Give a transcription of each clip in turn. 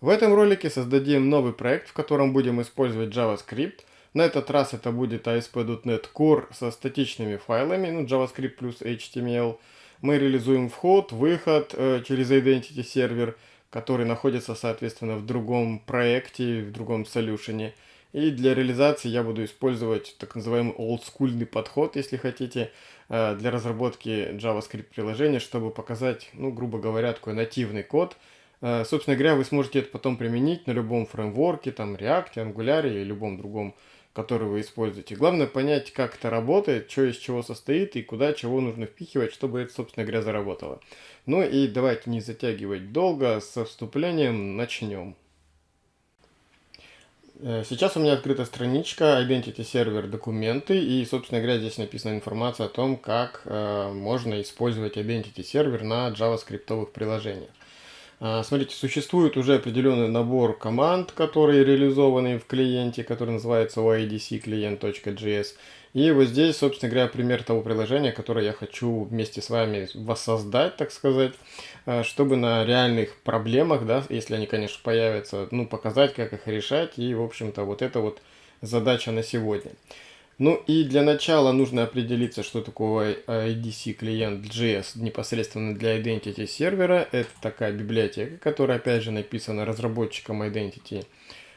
В этом ролике создадим новый проект, в котором будем использовать JavaScript. На этот раз это будет ASP.NET Core со статичными файлами, ну JavaScript плюс HTML. Мы реализуем вход, выход э, через Identity сервер, который находится, соответственно, в другом проекте, в другом солюшене. И для реализации я буду использовать так называемый олдскульный подход, если хотите, э, для разработки JavaScript приложения, чтобы показать, ну, грубо говоря, такой нативный код. Э, собственно говоря, вы сможете это потом применить на любом фреймворке, там React, Angular или любом другом, который вы используете. Главное понять, как это работает, что из чего состоит и куда чего нужно впихивать, чтобы это, собственно говоря, заработало. Ну и давайте не затягивать долго, со вступлением начнем. Э, сейчас у меня открыта страничка Identity Server документы и, собственно говоря, здесь написана информация о том, как э, можно использовать Identity Server на JavaScript приложениях. Э, смотрите, существует уже определенный набор команд, которые реализованы в клиенте, который называется oidc и вот здесь, собственно говоря, пример того приложения, которое я хочу вместе с вами воссоздать, так сказать, э, чтобы на реальных проблемах, да, если они, конечно, появятся, ну, показать, как их решать. И, в общем-то, вот это вот задача на сегодня. Ну и для начала нужно определиться, что такое IDC клиент JS непосредственно для Identity сервера. Это такая библиотека, которая опять же написана разработчиком Identity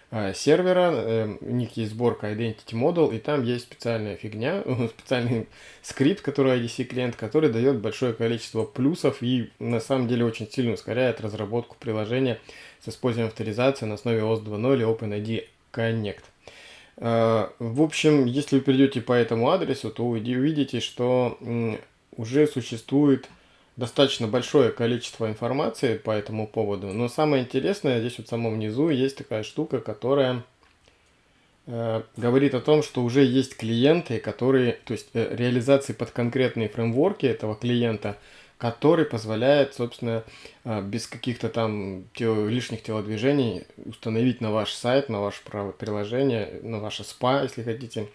Э, сервера, э, у них есть сборка Identity Model, и там есть специальная фигня, специальный скрипт, который IDC клиент, который дает большое количество плюсов и на самом деле очень сильно ускоряет разработку приложения с использованием авторизации на основе OS 2.0 и OpenID Connect. Э, в общем, если вы перейдете по этому адресу, то увидите, что уже существует достаточно большое количество информации по этому поводу. Но самое интересное, здесь вот в самом низу есть такая штука, которая э, говорит о том, что уже есть клиенты, которые, то есть э, реализации под конкретные фреймворки этого клиента, который позволяет, собственно, э, без каких-то там тел, лишних телодвижений установить на ваш сайт, на ваше приложение, на ваше спа, если хотите,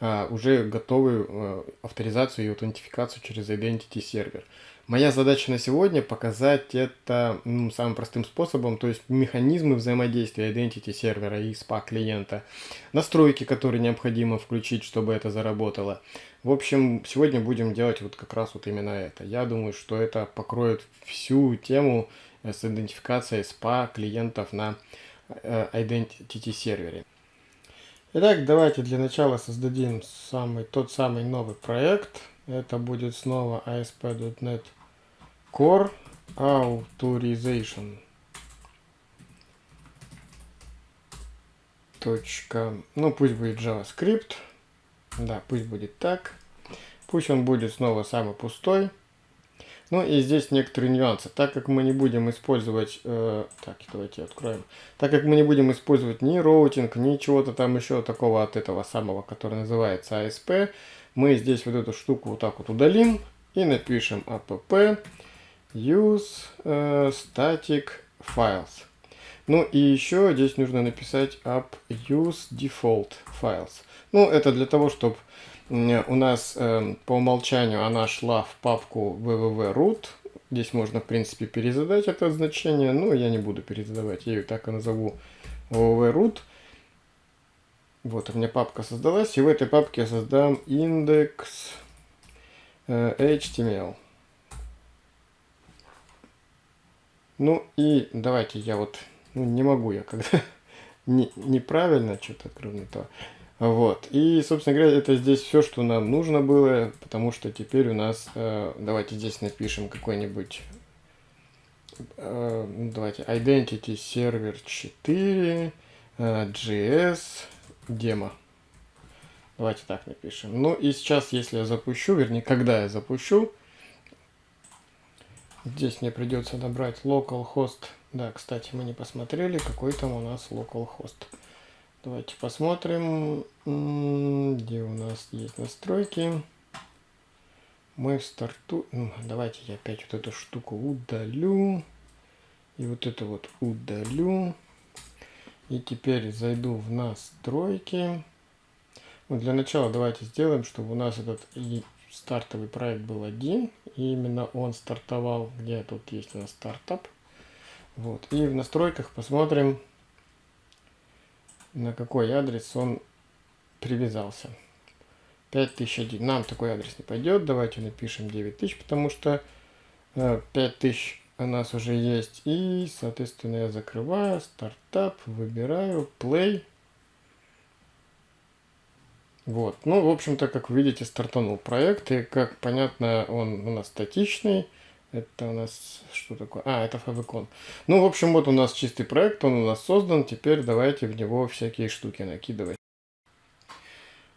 э, уже готовую э, авторизацию и аутентификацию через Identity сервер. Моя задача на сегодня показать это ну, самым простым способом, то есть механизмы взаимодействия Identity сервера и SPA клиента, настройки, которые необходимо включить, чтобы это заработало. В общем, сегодня будем делать вот как раз вот именно это. Я думаю, что это покроет всю тему э, с идентификацией SPA клиентов на э, Identity сервере. Итак, давайте для начала создадим самый, тот самый новый проект. Это будет снова ASP.NET core authorization точка. Ну пусть будет javascript. Да пусть будет так. Пусть он будет снова самый пустой. Ну и здесь некоторые нюансы. Так как мы не будем использовать э, так давайте откроем. Так как мы не будем использовать ни роутинг ни чего-то там еще такого от этого самого который называется ASP мы здесь вот эту штуку вот так вот удалим и напишем app use uh, static files. Ну и еще здесь нужно написать app use default files. Ну это для того, чтобы у нас э, по умолчанию она шла в папку www.root. Здесь можно в принципе перезадать это значение, но я не буду перезадавать, я ее так и назову www.root. Вот у меня папка создалась, и в этой папке я создам индекс э, HTML. Ну и давайте я вот, ну не могу я, когда не, неправильно что-то кроме того. Вот. И, собственно говоря, это здесь все, что нам нужно было, потому что теперь у нас, э, давайте здесь напишем какой-нибудь, э, ну, давайте, Identity Server 4, э, JS, демо. Давайте так напишем. Ну и сейчас, если я запущу, вернее, когда я запущу, Здесь мне придется набрать localhost. Да, кстати, мы не посмотрели, какой там у нас localhost. Давайте посмотрим, где у нас есть настройки. Мы в старту... Ну, давайте я опять вот эту штуку удалю. И вот это вот удалю. И теперь зайду в настройки. Ну, для начала давайте сделаем, чтобы у нас этот стартовый проект был один, и именно он стартовал, где тут есть у нас стартап. Вот. И в настройках посмотрим, на какой адрес он привязался. 5001. Нам такой адрес не пойдет. Давайте напишем 9000, потому что 5000 э, у нас уже есть. И, соответственно, я закрываю, стартап, выбираю, play. Вот. Ну, в общем-то, как вы видите, стартанул проект. И, как понятно, он у нас статичный. Это у нас что такое? А, это Favicon. Ну, в общем, вот у нас чистый проект, он у нас создан. Теперь давайте в него всякие штуки накидывать.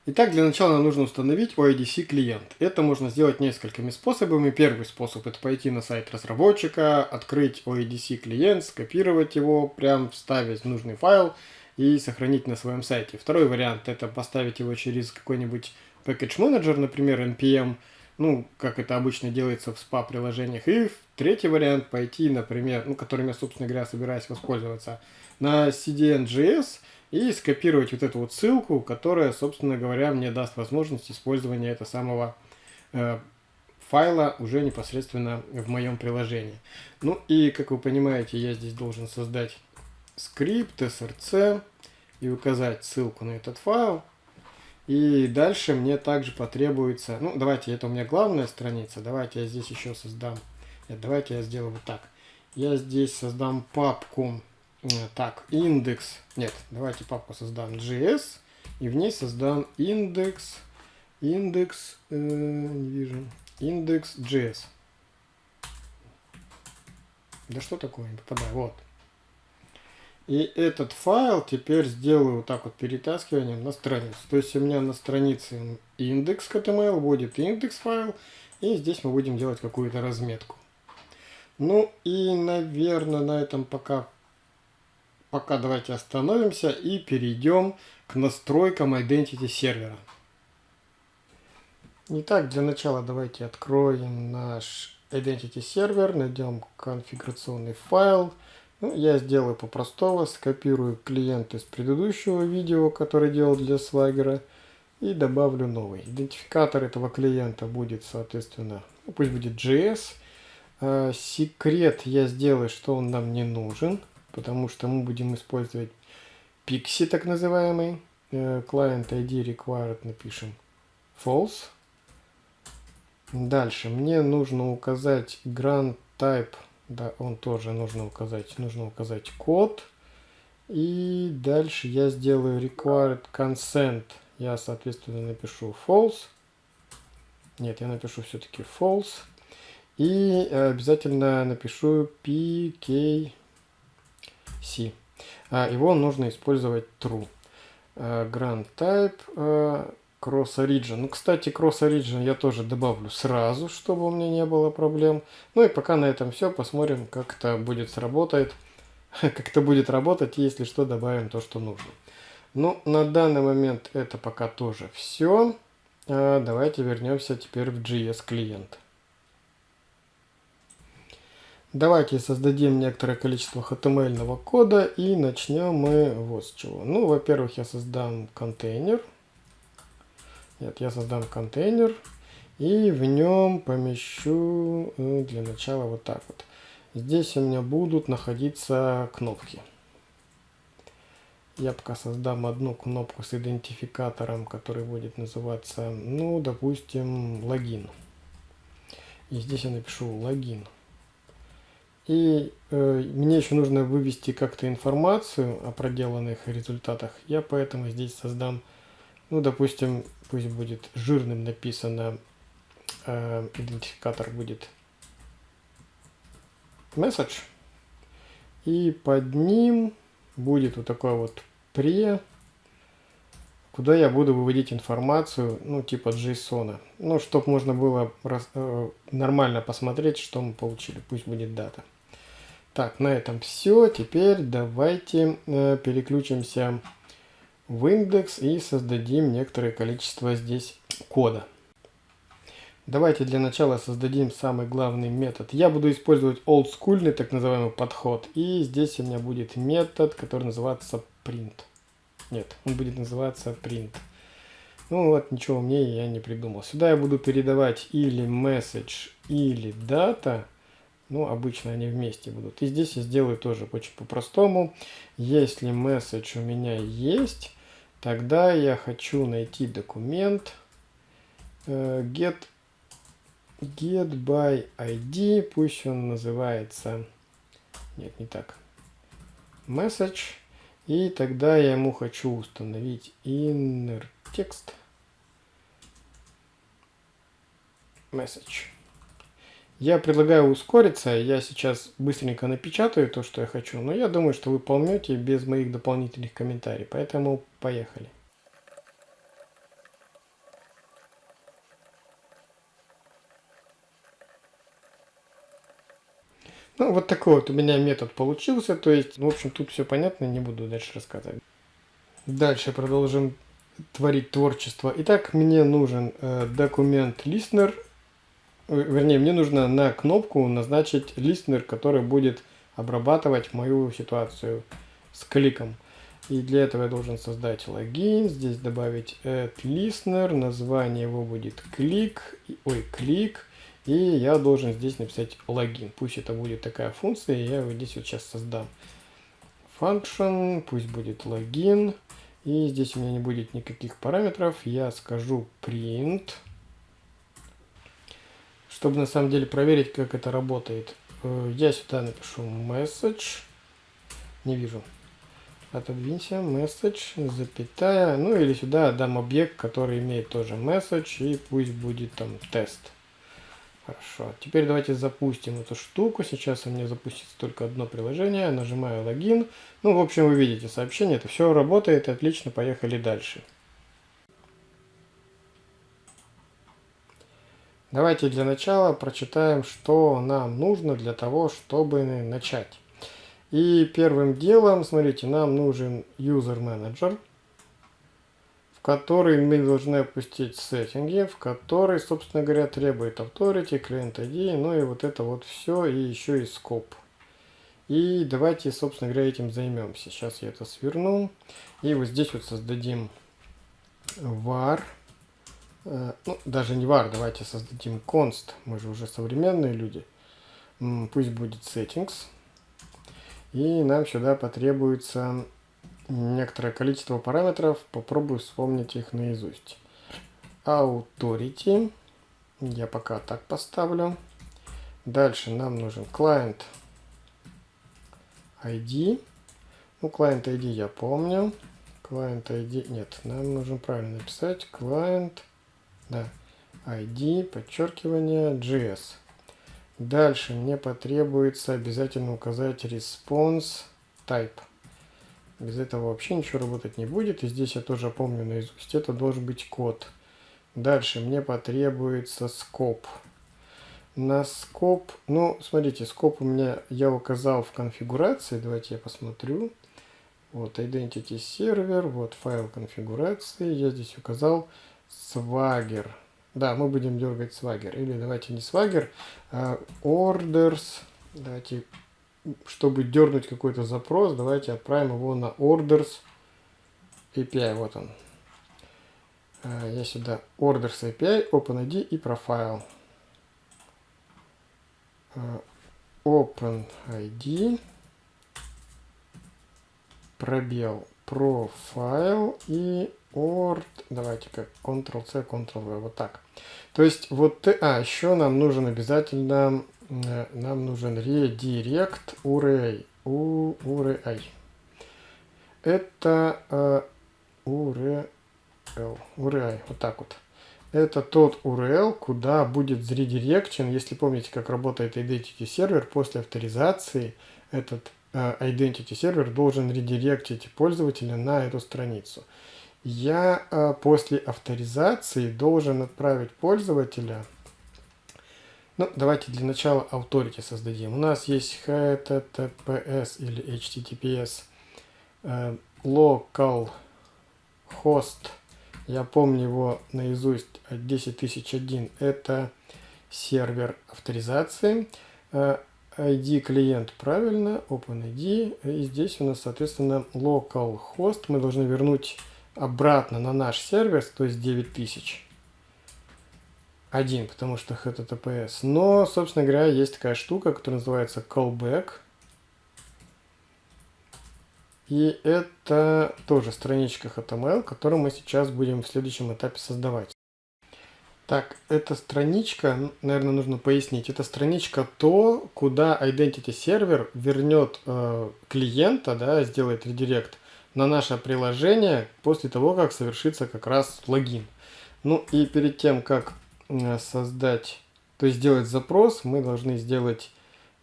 Итак, для начала нам нужно установить OIDC клиент. Это можно сделать несколькими способами. Первый способ это пойти на сайт разработчика, открыть OIDC клиент, скопировать его, прям вставить нужный файл и сохранить на своем сайте. Второй вариант это поставить его через какой-нибудь package manager, например, npm, ну, как это обычно делается в SPA-приложениях. И третий вариант пойти, например, ну, которым я, собственно говоря, собираюсь воспользоваться, на CDN.js и скопировать вот эту вот ссылку, которая, собственно говоря, мне даст возможность использования этого самого э, файла уже непосредственно в моем приложении. Ну и, как вы понимаете, я здесь должен создать скрипт src и указать ссылку на этот файл. И дальше мне также потребуется, ну давайте, это у меня главная страница, давайте я здесь еще создам, нет, давайте я сделаю вот так. Я здесь создам папку, э, так, индекс, нет, давайте папку создам JS, и в ней создам индекс, индекс, э, не вижу, индекс JS. Да что такое, не попадаю, вот. И этот файл теперь сделаю вот так вот перетаскиванием на страницу. То есть у меня на странице индекс HTML будет индекс файл. И здесь мы будем делать какую-то разметку. Ну и, наверное, на этом пока, пока давайте остановимся и перейдем к настройкам Identity сервера. Итак, для начала давайте откроем наш Identity сервер, найдем конфигурационный файл. Ну, я сделаю по-простому, скопирую клиент из предыдущего видео, который делал для Swagger, и добавлю новый. Идентификатор этого клиента будет, соответственно, ну, пусть будет JS. А, секрет я сделаю, что он нам не нужен, потому что мы будем использовать Pixie, так называемый. Э, client ID required напишем false. Дальше мне нужно указать grant type да, он тоже нужно указать. Нужно указать код. И дальше я сделаю required consent. Я, соответственно, напишу false. Нет, я напишу все-таки false. И обязательно напишу pkc. А, его нужно использовать true. Uh, grant type uh, Cross Origin. Ну, кстати, Cross Origin я тоже добавлю сразу, чтобы у меня не было проблем. Ну и пока на этом все. Посмотрим, как это будет сработать. как это будет работать, если что, добавим то, что нужно. Ну, на данный момент это пока тоже все. А, давайте вернемся теперь в JS клиент. Давайте создадим некоторое количество HTML кода и начнем мы вот с чего. Ну, во-первых, я создам контейнер. Нет, я создам контейнер и в нем помещу ну, для начала вот так вот. Здесь у меня будут находиться кнопки. Я пока создам одну кнопку с идентификатором, который будет называться, ну, допустим, логин. И здесь я напишу логин. И э, мне еще нужно вывести как-то информацию о проделанных результатах. Я поэтому здесь создам, ну, допустим, пусть будет жирным написано, э, идентификатор будет message. И под ним будет вот такой вот pre, куда я буду выводить информацию, ну, типа JSON. Ну, чтобы можно было раз, э, нормально посмотреть, что мы получили. Пусть будет дата. Так, на этом все. Теперь давайте э, переключимся в индекс и создадим некоторое количество здесь кода. Давайте для начала создадим самый главный метод. Я буду использовать олдскульный так называемый подход. И здесь у меня будет метод, который называется print. Нет, он будет называться print. Ну вот, ничего умнее я не придумал. Сюда я буду передавать или message, или data. Ну, обычно они вместе будут. И здесь я сделаю тоже очень по-простому. Если message у меня есть, тогда я хочу найти документ э, get, get by ID, пусть он называется, нет, не так, message. И тогда я ему хочу установить inner text message. Я предлагаю ускориться, я сейчас быстренько напечатаю то, что я хочу, но я думаю, что вы поймете без моих дополнительных комментариев, поэтому поехали. Ну, вот такой вот у меня метод получился, то есть, в общем, тут все понятно, не буду дальше рассказывать. Дальше продолжим творить творчество. Итак, мне нужен э, документ listener вернее, мне нужно на кнопку назначить листнер, который будет обрабатывать мою ситуацию с кликом. И для этого я должен создать логин, здесь добавить add listener, название его будет клик, ой, клик, и я должен здесь написать логин. Пусть это будет такая функция, я его здесь вот сейчас создам. Function, пусть будет логин, и здесь у меня не будет никаких параметров, я скажу print, чтобы на самом деле проверить, как это работает, э, я сюда напишу message. Не вижу. Отодвинься, message, запятая. Ну или сюда дам объект, который имеет тоже message, и пусть будет там тест. Хорошо. Теперь давайте запустим эту штуку. Сейчас у меня запустится только одно приложение. Нажимаю логин. Ну, в общем, вы видите сообщение. Это все работает. Отлично. Поехали дальше. Давайте для начала прочитаем, что нам нужно для того, чтобы начать. И первым делом, смотрите, нам нужен user manager, в который мы должны опустить сеттинги, в который, собственно говоря, требует authority, client ID, ну и вот это вот все, и еще и scope. И давайте, собственно говоря, этим займемся. Сейчас я это сверну. И вот здесь вот создадим var ну, даже не var, давайте создадим const, мы же уже современные люди. Пусть будет settings. И нам сюда потребуется некоторое количество параметров, попробую вспомнить их наизусть. Authority, я пока так поставлю. Дальше нам нужен client ID. Ну, client ID я помню. Client ID, нет, нам нужно правильно написать. Client да, ID, подчеркивание, JS. Дальше мне потребуется обязательно указать response type. Без этого вообще ничего работать не будет. И здесь я тоже помню наизусть. Это должен быть код. Дальше мне потребуется scope. На scope, ну, смотрите, scope у меня я указал в конфигурации. Давайте я посмотрю. Вот identity сервер, вот файл конфигурации. Я здесь указал Swagger. Да, мы будем дергать Swagger. Или давайте не Swagger, а Orders. Давайте, чтобы дернуть какой-то запрос, давайте отправим его на Orders API. Вот он. А, я сюда Orders API, OpenID и Profile. А, OpenID пробел Profile и Ord, давайте как Ctrl-C, Ctrl-V, вот так. То есть вот, а, еще нам нужен обязательно, э, нам нужен redirect URI. URI. Это uh, URL, URI, вот так вот. Это тот URL, куда будет заредирекчен, если помните, как работает Identity сервер, после авторизации этот uh, Identity сервер должен редиректить пользователя на эту страницу я э, после авторизации должен отправить пользователя. Ну, давайте для начала authority создадим. У нас есть HTTPS или HTTPS э, local host. Я помню его наизусть 10001. Это сервер авторизации. Э, ID клиент правильно, OpenID. И здесь у нас, соответственно, local host. Мы должны вернуть обратно на наш сервер, то есть 9000. один, потому что HTTPS. Но, собственно говоря, есть такая штука, которая называется callback. И это тоже страничка HTML, которую мы сейчас будем в следующем этапе создавать. Так, эта страничка, наверное, нужно пояснить. Это страничка то, куда Identity Server вернет э, клиента, да, сделает редирект на наше приложение после того, как совершится как раз логин. Ну и перед тем, как э, создать, то есть сделать запрос, мы должны сделать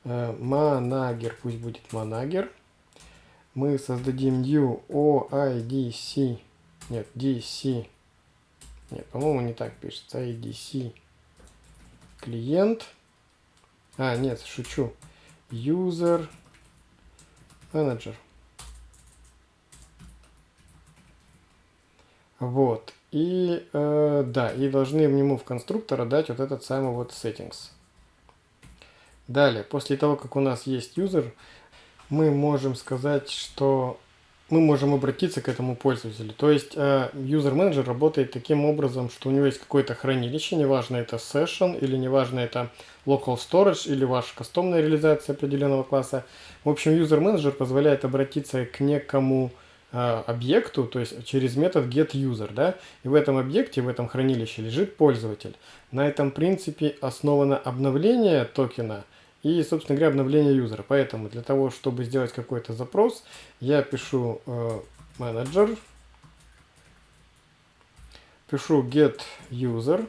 э, manager, пусть будет manager. Мы создадим new OIDC, нет, DC, нет, по-моему не так пишется, IDC клиент, а, нет, шучу, user manager. Вот. И э, да, и должны ему в конструктора дать вот этот самый вот settings. Далее, после того, как у нас есть user, мы можем сказать, что мы можем обратиться к этому пользователю. То есть э, user manager работает таким образом, что у него есть какое-то хранилище, неважно это session или неважно это local storage или ваша кастомная реализация определенного класса. В общем, user manager позволяет обратиться к некому объекту, то есть через метод getUser, да, и в этом объекте, в этом хранилище лежит пользователь. На этом принципе основано обновление токена и, собственно говоря, обновление юзера. Поэтому для того, чтобы сделать какой-то запрос, я пишу э, manager, пишу getUser,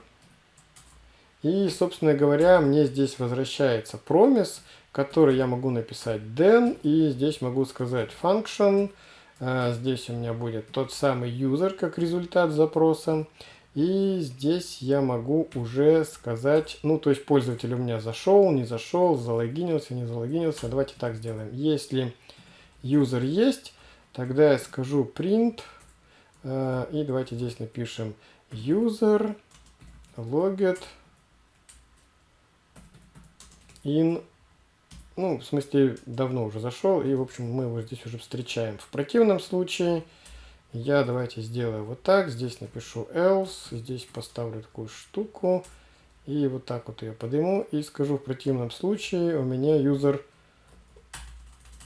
и, собственно говоря, мне здесь возвращается промис, который я могу написать then, и здесь могу сказать function, а, здесь у меня будет тот самый user как результат запроса. И здесь я могу уже сказать, ну то есть пользователь у меня зашел, не зашел, залогинился, не залогинился. Давайте так сделаем. Если user есть, тогда я скажу print. А, и давайте здесь напишем user logged in ну, в смысле, давно уже зашел, и, в общем, мы его здесь уже встречаем. В противном случае я давайте сделаю вот так, здесь напишу else, здесь поставлю такую штуку, и вот так вот ее подниму, и скажу, в противном случае у меня user,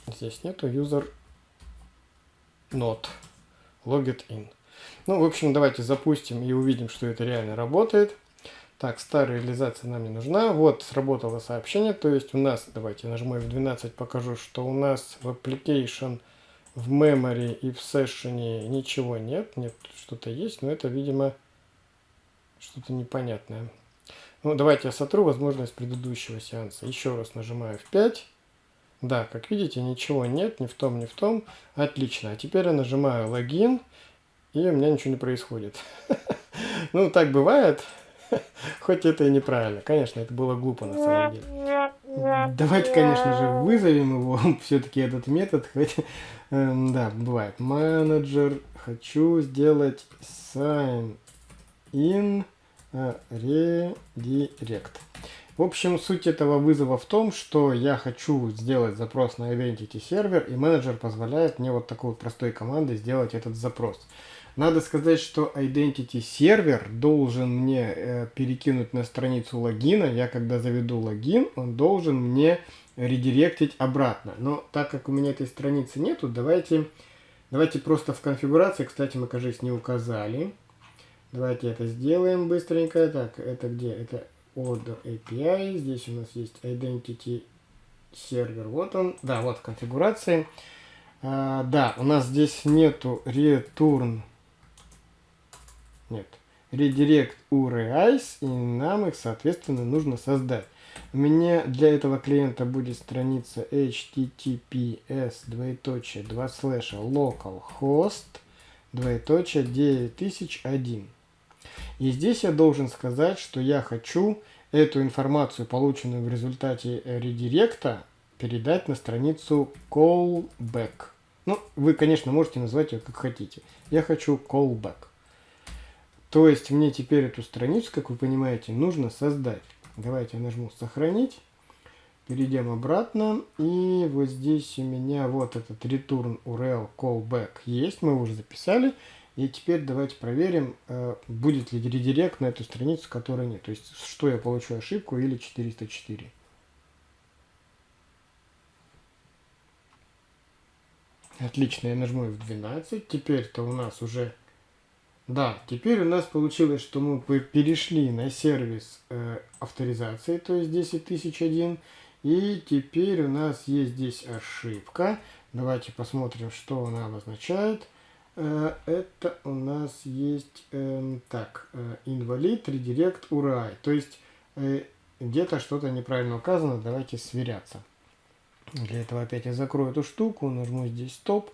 здесь нету user not logged in. Ну, в общем, давайте запустим и увидим, что это реально работает. Так, старая реализация нам не нужна. Вот, сработало сообщение. То есть у нас, давайте нажму F12, покажу, что у нас в application, в memory и в session ничего нет. Нет, что-то есть, но это, видимо, что-то непонятное. Ну, давайте я сотру возможность предыдущего сеанса. Еще раз нажимаю F5. Да, как видите, ничего нет, ни в том, ни в том. Отлично. А теперь я нажимаю логин, и у меня ничего не происходит. Ну, так бывает. Хоть это и неправильно. Конечно, это было глупо на самом деле. Давайте, конечно же, вызовем его, все-таки этот метод. Хоть, эм, да, бывает. Менеджер, хочу сделать sign in э, redirect. В общем, суть этого вызова в том, что я хочу сделать запрос на Identity сервер, и менеджер позволяет мне вот такой простой командой сделать этот запрос. Надо сказать, что Identity сервер должен мне э, перекинуть на страницу логина. Я когда заведу логин, он должен мне редиректить обратно. Но так как у меня этой страницы нету, давайте, давайте просто в конфигурации, кстати, мы, кажется, не указали. Давайте это сделаем быстренько. Так, это где? Это Order API. Здесь у нас есть Identity сервер. Вот он. Да, вот в конфигурации. А, да, у нас здесь нету return нет. Redirect URIs, и нам их, соответственно, нужно создать. У меня для этого клиента будет страница https двоеточие 2 слэша localhost двоеточие 9001. И здесь я должен сказать, что я хочу эту информацию, полученную в результате редиректа, передать на страницу callback. Ну, вы, конечно, можете назвать ее как хотите. Я хочу callback. То есть мне теперь эту страницу, как вы понимаете, нужно создать. Давайте я нажму «Сохранить». Перейдем обратно. И вот здесь у меня вот этот return URL callback есть. Мы уже записали. И теперь давайте проверим, э, будет ли редирект на эту страницу, которой нет. То есть, что я получу ошибку или 404. Отлично, я нажму F12. Теперь-то у нас уже... Да, теперь у нас получилось, что мы перешли на сервис э, авторизации, то есть 10001. И теперь у нас есть здесь ошибка. Давайте посмотрим, что она обозначает. Э, это у нас есть, э, так, э, инвалид, редирект, урай. То есть э, где-то что-то неправильно указано, давайте сверяться. Для этого опять я закрою эту штуку, нажму здесь стоп.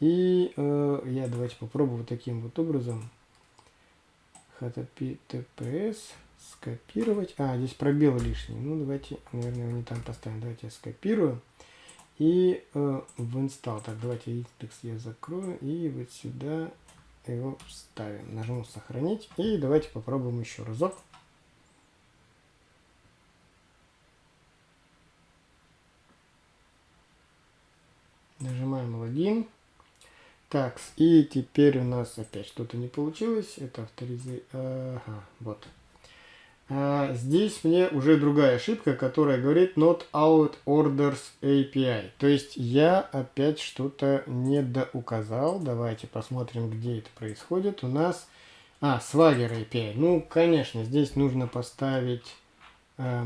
И э, я давайте попробую таким вот образом https скопировать. А, здесь пробел лишний. Ну, давайте, наверное, его не там поставим. Давайте я скопирую. И э, в install. Так, давайте индекс я закрою. И вот сюда его вставим. Нажму сохранить. И давайте попробуем еще разок. Нажимаем логин. Так, и теперь у нас опять что-то не получилось. Это авторизация. Ага, вот. А, здесь мне уже другая ошибка, которая говорит not out orders API. То есть я опять что-то недоуказал. Давайте посмотрим, где это происходит. У нас... А, Swagger API. Ну, конечно, здесь нужно поставить э,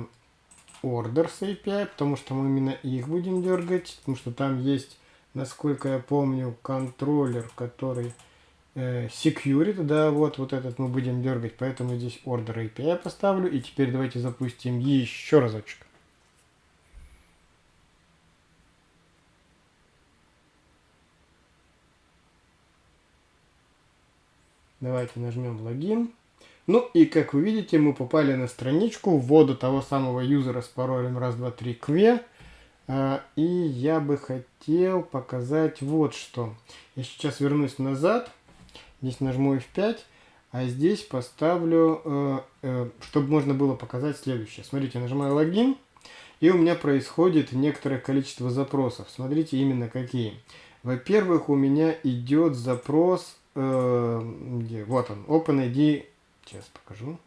orders API, потому что мы именно их будем дергать, потому что там есть насколько я помню, контроллер, который э, security, да, вот, вот этот мы будем дергать, поэтому здесь order API поставлю. И теперь давайте запустим еще разочек. Давайте нажмем логин. Ну и как вы видите, мы попали на страничку ввода того самого юзера с паролем раз, два, три, кве. А, и я бы хотел показать вот что. Я сейчас вернусь назад. Здесь нажму F5. А здесь поставлю, э, э, чтобы можно было показать следующее. Смотрите, нажимаю логин. И у меня происходит некоторое количество запросов. Смотрите, именно какие. Во-первых, у меня идет запрос, э, где, вот он, OpenID, сейчас покажу.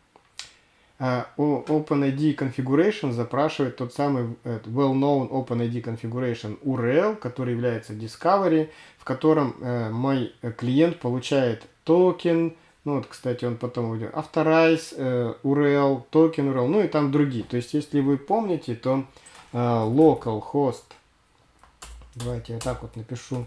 А, OpenID Configuration запрашивает тот самый well-known OpenID Configuration URL, который является Discovery, в котором э, мой клиент получает токен, ну вот, кстати, он потом уйдет, Authorize э, URL, токен URL, ну и там другие. То есть, если вы помните, то э, localhost, давайте я так вот напишу,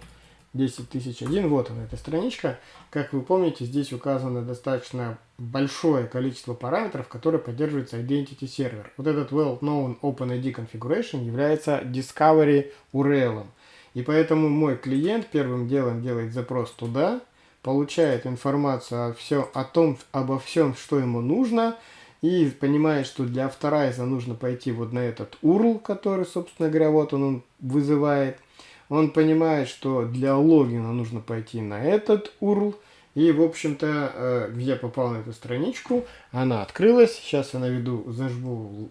10001. Вот она, эта страничка. Как вы помните, здесь указано достаточно большое количество параметров, которые поддерживаются Identity Server. Вот этот well-known OpenID Configuration является Discovery URL. И поэтому мой клиент первым делом делает запрос туда, получает информацию о, всем, о том, обо всем, что ему нужно, и понимает, что для авторайза нужно пойти вот на этот URL, который, собственно говоря, вот он, он вызывает – он понимает, что для логина нужно пойти на этот URL. И, в общем-то, э, я попал на эту страничку, она открылась. Сейчас я наведу, зажму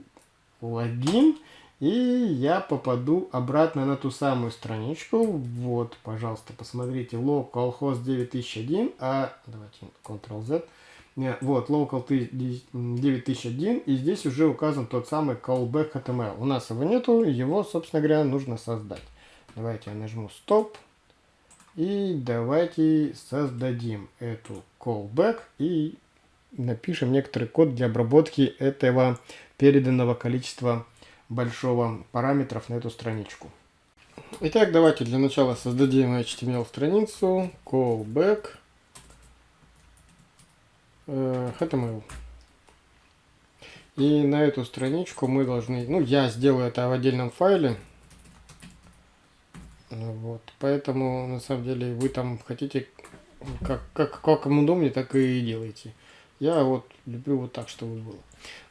логин, и я попаду обратно на ту самую страничку. Вот, пожалуйста, посмотрите, localhost 9001, а давайте Ctrl-Z. Э, вот, local 9001, и здесь уже указан тот самый callback HTML. У нас его нету, его, собственно говоря, нужно создать. Давайте я нажму стоп. И давайте создадим эту callback и напишем некоторый код для обработки этого переданного количества большого параметров на эту страничку. Итак, давайте для начала создадим HTML страницу callback э, HTML. И на эту страничку мы должны, ну я сделаю это в отдельном файле, вот, поэтому, на самом деле, вы там хотите, как, как, как вам удобнее, так и делайте. Я вот люблю вот так, чтобы было.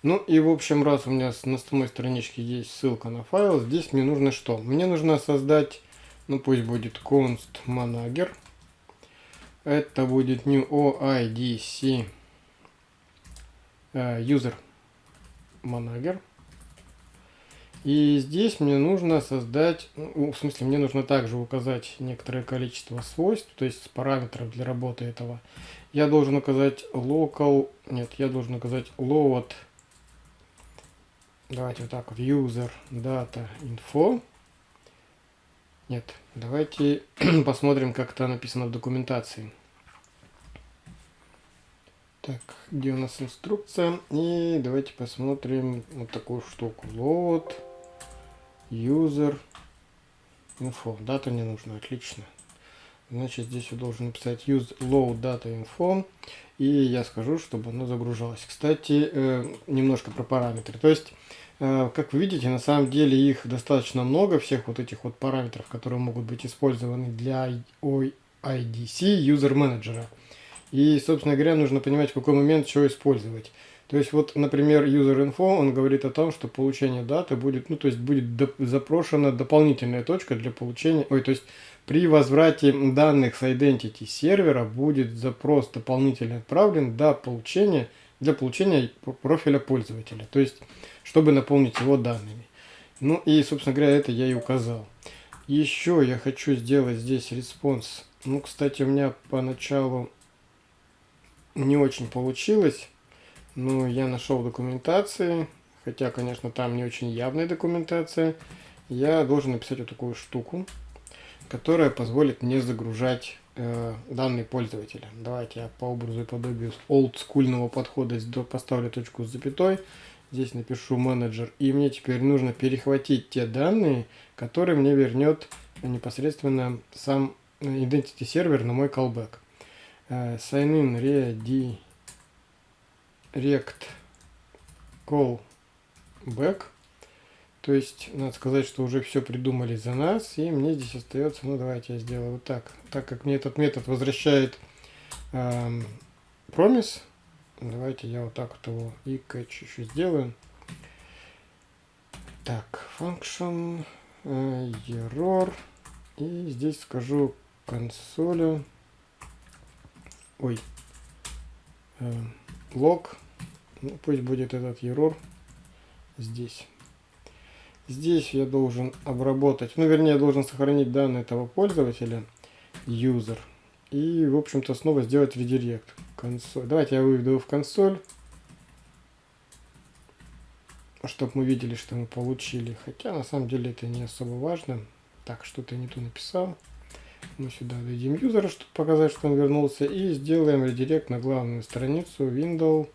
Ну и, в общем, раз у меня на основной страничке есть ссылка на файл, здесь мне нужно что? Мне нужно создать, ну пусть будет const manager. Это будет new OIDC uh, user manager. И здесь мне нужно создать, ну, в смысле, мне нужно также указать некоторое количество свойств, то есть параметров для работы этого. Я должен указать local, нет, я должен указать load, давайте вот так вот, user data info. Нет, давайте посмотрим, как это написано в документации. Так, где у нас инструкция? И давайте посмотрим вот такую штуку. Load, user, info. Дата не нужна, отлично. Значит, здесь я должен написать use load data info. И я скажу, чтобы оно загружалось. Кстати, э, немножко про параметры. То есть, э, как вы видите, на самом деле их достаточно много, всех вот этих вот параметров, которые могут быть использованы для IDC User Manager. И, собственно говоря, нужно понимать, в какой момент что использовать. То есть, вот, например, user info, он говорит о том, что получение даты будет, ну, то есть, будет доп запрошена дополнительная точка для получения, ой, то есть, при возврате данных с identity сервера будет запрос дополнительно отправлен до получения, для получения профиля пользователя, то есть, чтобы наполнить его данными. Ну, и, собственно говоря, это я и указал. Еще я хочу сделать здесь response. Ну, кстати, у меня поначалу не очень получилось. Но я нашел документации, хотя, конечно, там не очень явная документация. Я должен написать вот такую штуку, которая позволит мне загружать э, данные пользователя. Давайте я по образу и подобию олдскульного подхода поставлю точку с запятой. Здесь напишу менеджер. И мне теперь нужно перехватить те данные, которые мне вернет непосредственно сам identity сервер на мой callback sign in ready rect call back. То есть надо сказать что уже все придумали за нас и мне здесь остается ну давайте я сделаю вот так. Так как мне этот метод возвращает э, promise давайте я вот так вот его и catch еще сделаю. Так function э, error. И здесь скажу консоли ой, э, лог, ну, пусть будет этот error здесь. Здесь я должен обработать, ну вернее я должен сохранить данные этого пользователя, user, и в общем-то снова сделать редирект. Консоль. Давайте я выведу в консоль, чтобы мы видели, что мы получили. Хотя на самом деле это не особо важно. Так, что-то не то написал. Мы сюда дадим юзера, чтобы показать, что он вернулся. И сделаем редирект на главную страницу window.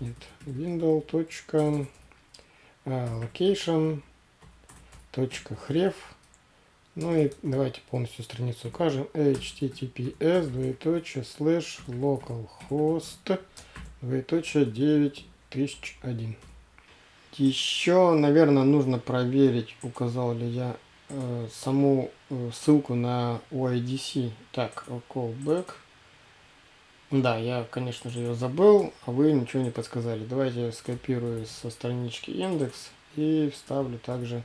Нет, window. А, location. .href. Ну и давайте полностью страницу укажем. https двоеточие слэш localhost двоеточие 9001. Еще, наверное, нужно проверить, указал ли я Э, саму ссылку на OIDC. Так, callback. Да, я, конечно же, ее забыл, а вы ничего не подсказали. Давайте я скопирую со странички индекс и вставлю также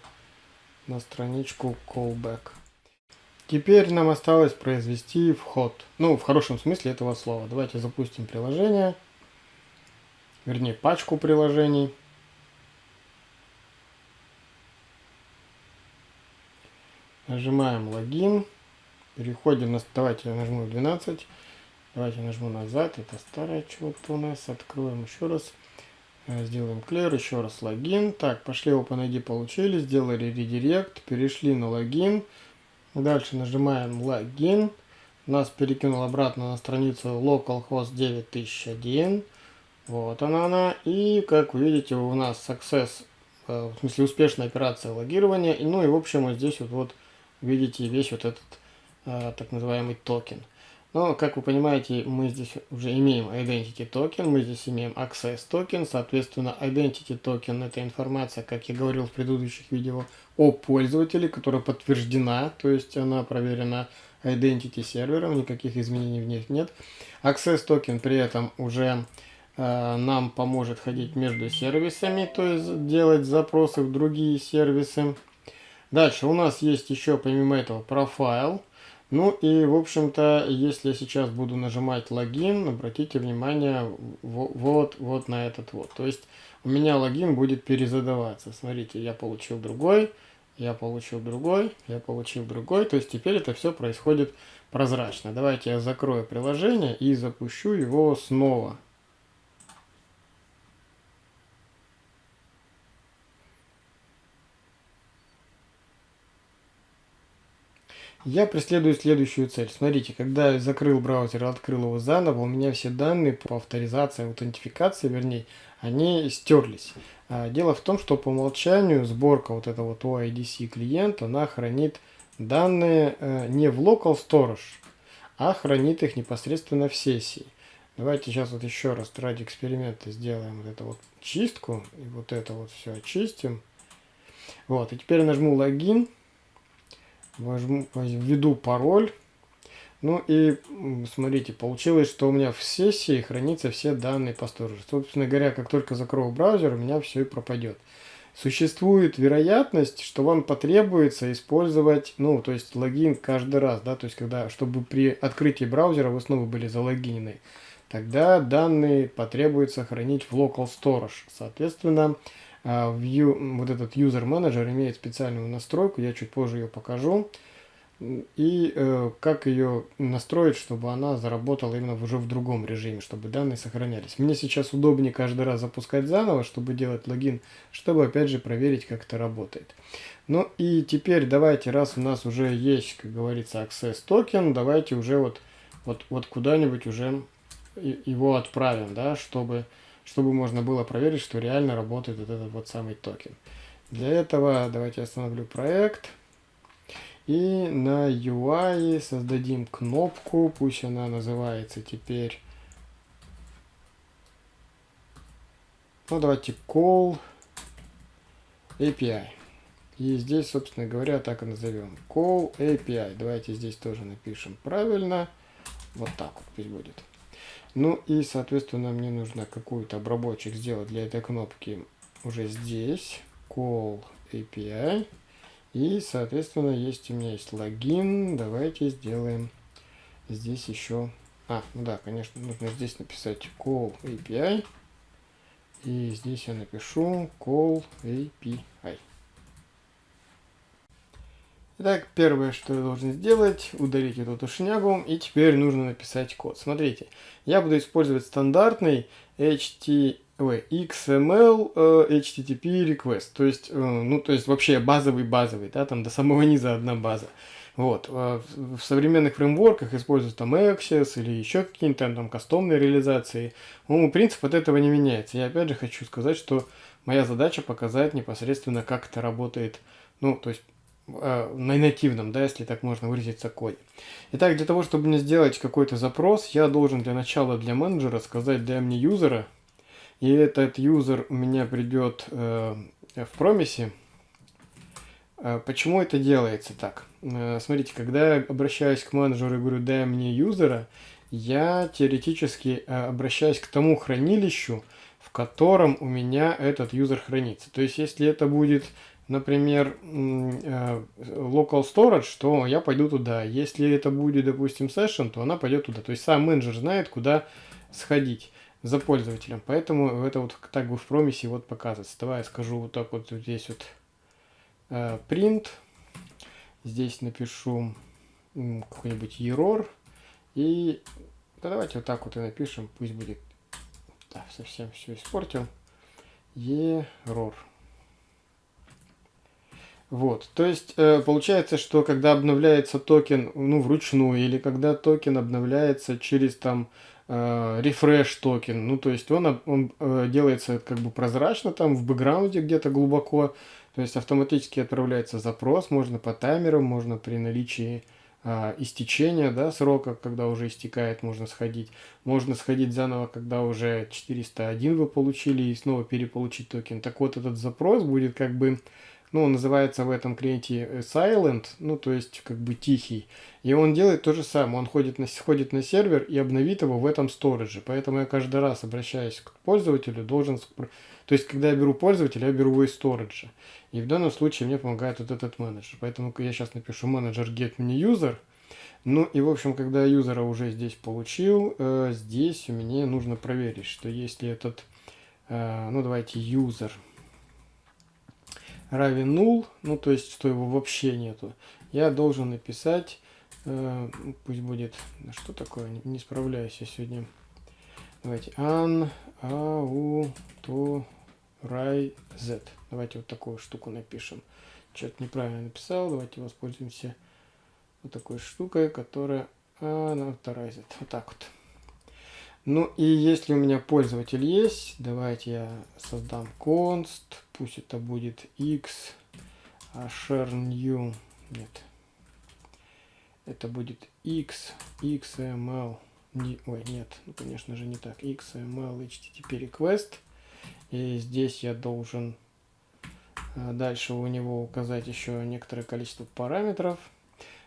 на страничку callback. Теперь нам осталось произвести вход. Ну, в хорошем смысле этого слова. Давайте запустим приложение. Вернее, пачку приложений. Нажимаем логин. Переходим на... Давайте я нажму 12. Давайте нажму назад. Это старое чего-то у нас. Откроем еще раз. Э, сделаем clear. Еще раз логин. Так, пошли OpenID получили. Сделали редирект. Перешли на логин. Дальше нажимаем логин. Нас перекинул обратно на страницу localhost 9001. Вот она она. И как вы видите у нас success, э, в смысле успешная операция логирования. Ну и в общем вот здесь вот, вот видите весь вот этот э, так называемый токен. Но, как вы понимаете, мы здесь уже имеем identity токен, мы здесь имеем access токен, соответственно, identity токен это информация, как я говорил в предыдущих видео, о пользователе, которая подтверждена, то есть она проверена identity сервером, никаких изменений в них нет. Access токен при этом уже э, нам поможет ходить между сервисами, то есть делать запросы в другие сервисы. Дальше у нас есть еще помимо этого профайл. Ну и, в общем-то, если я сейчас буду нажимать логин, обратите внимание вот, вот на этот вот. То есть у меня логин будет перезадаваться. Смотрите, я получил другой, я получил другой, я получил другой. То есть теперь это все происходит прозрачно. Давайте я закрою приложение и запущу его снова. Я преследую следующую цель. Смотрите, когда я закрыл браузер и открыл его заново, у меня все данные по авторизации, аутентификации, вернее, они стерлись. А, дело в том, что по умолчанию сборка вот этого вот OIDC клиента, она хранит данные э, не в local storage, а хранит их непосредственно в сессии. Давайте сейчас вот еще раз ради эксперимента сделаем вот эту вот чистку. И вот это вот все очистим. Вот, и теперь нажму логин возьму, введу пароль. Ну и смотрите, получилось, что у меня в сессии хранятся все данные по сторожу. Собственно говоря, как только закрою браузер, у меня все и пропадет. Существует вероятность, что вам потребуется использовать, ну, то есть логин каждый раз, да, то есть когда, чтобы при открытии браузера вы снова были залогинены, тогда данные потребуется хранить в local storage. Соответственно, View, вот этот user manager имеет специальную настройку, я чуть позже ее покажу. И э, как ее настроить, чтобы она заработала именно уже в другом режиме, чтобы данные сохранялись. Мне сейчас удобнее каждый раз запускать заново, чтобы делать логин, чтобы опять же проверить, как это работает. Ну и теперь давайте, раз у нас уже есть, как говорится, access токен, давайте уже вот, вот, вот куда-нибудь уже его отправим, да, чтобы чтобы можно было проверить, что реально работает вот этот вот самый токен. Для этого давайте остановлю проект. И на UI создадим кнопку, пусть она называется теперь, ну давайте call API. И здесь, собственно говоря, так и назовем. Call API. Давайте здесь тоже напишем правильно. Вот так вот пусть будет. Ну и, соответственно, мне нужно какую-то обработчик сделать для этой кнопки уже здесь. Call API. И, соответственно, есть у меня есть логин. Давайте сделаем здесь еще... А, ну да, конечно, нужно здесь написать call API. И здесь я напишу call API. Итак, первое, что я должен сделать, удалить эту тушнягу, и теперь нужно написать код. Смотрите, я буду использовать стандартный HT, ой, XML э, HTTP request, то есть, э, ну, то есть вообще базовый-базовый, да, там до самого низа одна база. Вот, э, в современных фреймворках используют там Access или еще какие-нибудь там, там кастомные реализации. Ну, принцип от этого не меняется. Я опять же хочу сказать, что моя задача показать непосредственно, как это работает, ну, то есть на нативном, да, если так можно выразиться, коде. Итак, для того, чтобы мне сделать какой-то запрос, я должен для начала для менеджера сказать «дай мне юзера», и этот юзер у меня придет э, в промисе. Э, почему это делается так? Э, смотрите, когда я обращаюсь к менеджеру и говорю «дай мне юзера», я теоретически э, обращаюсь к тому хранилищу, в котором у меня этот юзер хранится. То есть, если это будет например, э, local storage, то я пойду туда. Если это будет, допустим, session, то она пойдет туда. То есть сам менеджер знает, куда сходить за пользователем. Поэтому это вот так бы в промисе вот показывается. Давай я скажу вот так вот здесь вот э, print. Здесь напишу какой-нибудь error. И да, давайте вот так вот и напишем. Пусть будет... Да, совсем все испортил. Error. Вот, то есть э, получается, что когда обновляется токен, ну, вручную, или когда токен обновляется через там э, refresh токен, ну, то есть он, он э, делается как бы прозрачно там в бэкграунде где-то глубоко, то есть автоматически отправляется запрос, можно по таймерам, можно при наличии э, истечения, да, срока, когда уже истекает, можно сходить, можно сходить заново, когда уже 401 вы получили и снова переполучить токен. Так вот, этот запрос будет как бы ну, называется в этом клиенте э, Silent, ну, то есть как бы тихий. И он делает то же самое, он ходит на, ходит на сервер и обновит его в этом сторидже. Поэтому я каждый раз, обращаясь к пользователю, должен... То есть, когда я беру пользователя, я беру его из сториджа. И в данном случае мне помогает вот этот менеджер. Поэтому я сейчас напишу менеджер get me user. Ну и, в общем, когда я юзера уже здесь получил, э, здесь меня нужно проверить, что если этот, э, ну давайте, юзер равен null, ну то есть, что его вообще нету, я должен написать, э, пусть будет, что такое, не, не справляюсь я сегодня, давайте, an, auto, z. Давайте вот такую штуку напишем. Что-то неправильно написал, давайте воспользуемся вот такой штукой, которая авторизит. Вот так вот. Ну и если у меня пользователь есть, давайте я создам const, пусть это будет x, а share new, нет, это будет x, xml, не, ой, нет, ну, конечно же не так, xml http request, и здесь я должен а, дальше у него указать еще некоторое количество параметров,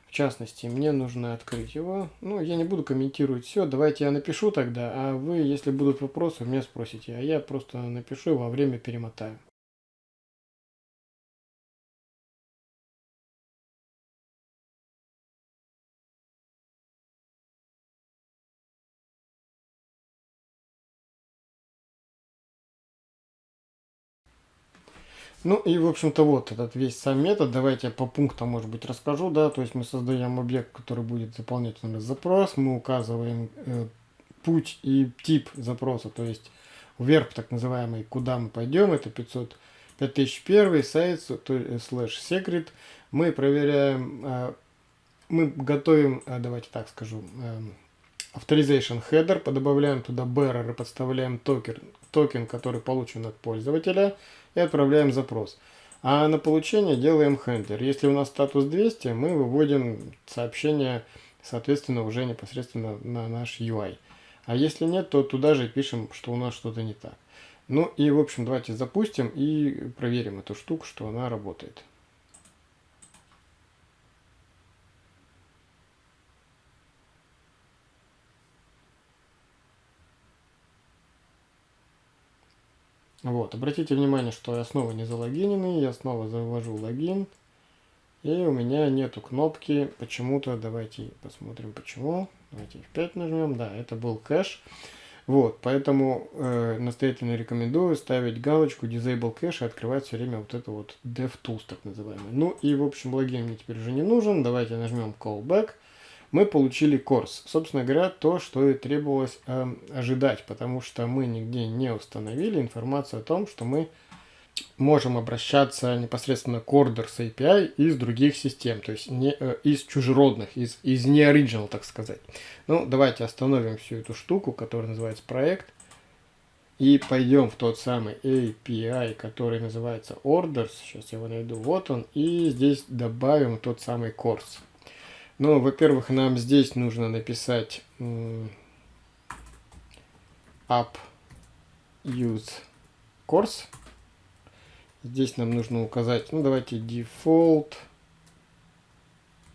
в частности, мне нужно открыть его. Ну, я не буду комментировать все. Давайте я напишу тогда, а вы, если будут вопросы, меня спросите. А я просто напишу во время перемотаю. Ну и, в общем-то, вот этот весь сам метод. Давайте по пунктам, может быть, расскажу. Да, то есть мы создаем объект, который будет заполнять наш запрос. Мы указываем э, путь и тип запроса, то есть verb так называемый, куда мы пойдем. Это 500, 5001 сайт, э, слэш секрет. Мы проверяем, э, мы готовим, э, давайте так скажу, э, Authorization header, подобавляем туда bearer и подставляем токен, токен, который получен от пользователя и отправляем запрос. А на получение делаем handler. Если у нас статус 200, мы выводим сообщение, соответственно, уже непосредственно на наш UI. А если нет, то туда же пишем, что у нас что-то не так. Ну и, в общем, давайте запустим и проверим эту штуку, что она работает. Вот, обратите внимание, что я снова не залогиненный, я снова завожу логин, и у меня нету кнопки почему-то, давайте посмотрим почему, давайте F5 нажмем, да, это был кэш, вот, поэтому э, настоятельно рекомендую ставить галочку Disable Cache и открывать все время вот это вот DevTools так называемый. Ну и в общем логин мне теперь уже не нужен, давайте нажмем Callback мы получили курс. Собственно говоря, то, что и требовалось э, ожидать, потому что мы нигде не установили информацию о том, что мы можем обращаться непосредственно к Orders API из других систем, то есть не, э, из чужеродных, из, из не original, так сказать. Ну, давайте остановим всю эту штуку, которая называется проект, и пойдем в тот самый API, который называется Orders, сейчас я его найду, вот он, и здесь добавим тот самый course. Ну, во-первых, нам здесь нужно написать app use course. Здесь нам нужно указать, ну, давайте default.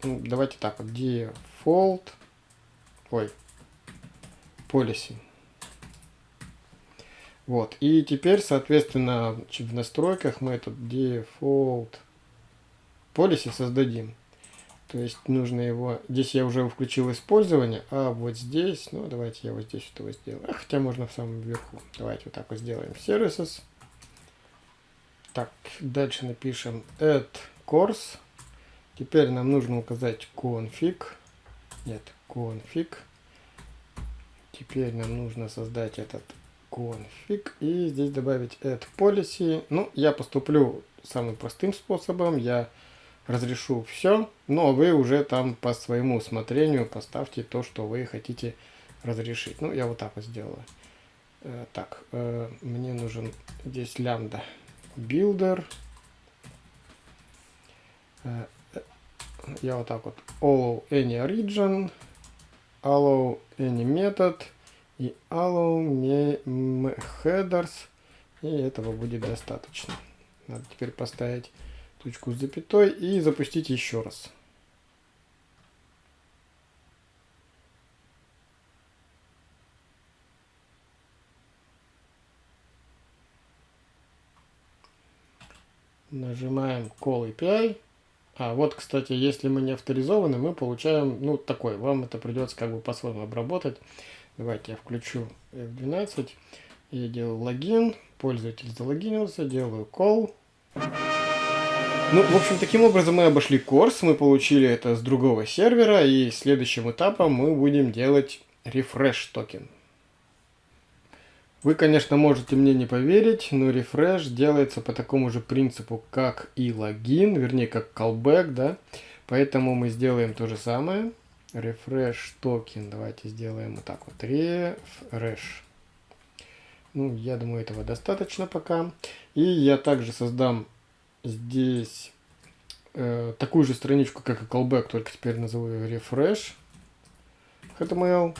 Ну, давайте так вот, default. Ой, policy. Вот, и теперь, соответственно, в настройках мы этот default policy создадим. То есть нужно его... Здесь я уже включил использование, а вот здесь... Ну, давайте я вот здесь этого сделаю. А, хотя можно в самом верху. Давайте вот так вот сделаем. Services. Так, дальше напишем add course. Теперь нам нужно указать config. Нет, config. Теперь нам нужно создать этот config и здесь добавить add policy. Ну, я поступлю самым простым способом. Я разрешу все, но вы уже там по своему усмотрению поставьте то, что вы хотите разрешить. Ну, я вот так вот сделаю. Э, так, э, мне нужен здесь лямбда builder. Э, я вот так вот allow any origin, allow any method и allow headers. И этого будет достаточно. Надо теперь поставить точку с запятой и запустить еще раз. Нажимаем Call API. А вот, кстати, если мы не авторизованы, мы получаем, ну, такой, вам это придется как бы по-своему обработать. Давайте я включу F12, я делаю логин, пользователь залогинился, делаю call. Ну, в общем, таким образом мы обошли курс, мы получили это с другого сервера, и следующим этапом мы будем делать refresh токен. Вы, конечно, можете мне не поверить, но refresh делается по такому же принципу, как и логин, вернее, как callback, да. Поэтому мы сделаем то же самое. Refresh токен, давайте сделаем вот так вот, refresh. Ну, я думаю, этого достаточно пока. И я также создам здесь э, такую же страничку, как и callback, только теперь назову ее refresh HTML.